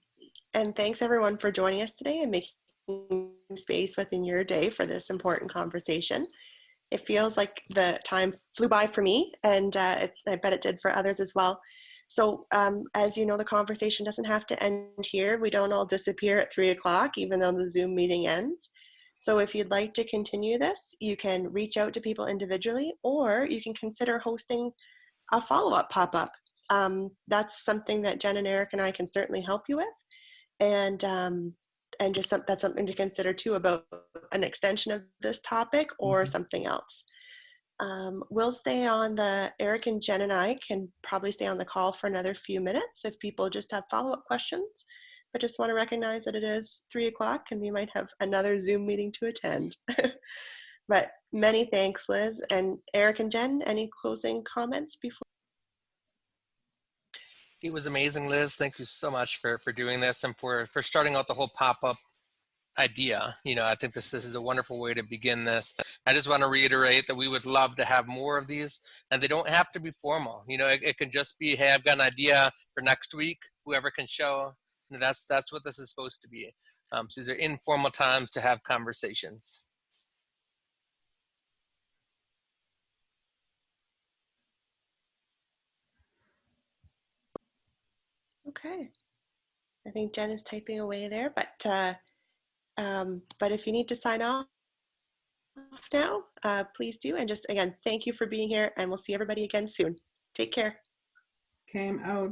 and thanks everyone for joining us today and making space within your day for this important conversation it feels like the time flew by for me and uh, I bet it did for others as well. So um, as you know, the conversation doesn't have to end here. We don't all disappear at three o'clock, even though the Zoom meeting ends. So if you'd like to continue this, you can reach out to people individually or you can consider hosting a follow-up pop-up. Um, that's something that Jen and Eric and I can certainly help you with. And um, and just some, that's something to consider too about an extension of this topic or mm-hmm. something else. Um, we'll stay on the, Eric and Jen and I can probably stay on the call for another few minutes if people just have follow-up questions. But just want to recognize that it is three o'clock and we might have another Zoom meeting to attend. but many thanks, Liz. And Eric and Jen, any closing comments before? It was amazing, Liz. Thank you so much for, for doing this and for, for starting out the whole pop-up idea. You know, I think this, this is a wonderful way to begin this. I just want to reiterate that we would love to have more of these and they don't have to be formal. You know, it, it can just be, hey, I've got an idea for next week, whoever can show. That's, that's what this is supposed to be. Um, so these are informal times to have conversations. Okay. I think Jen is typing away there, but uh, um, but if you need to sign off now, uh, please do. And just again, thank you for being here, and we'll see everybody again soon. Take care. Came out.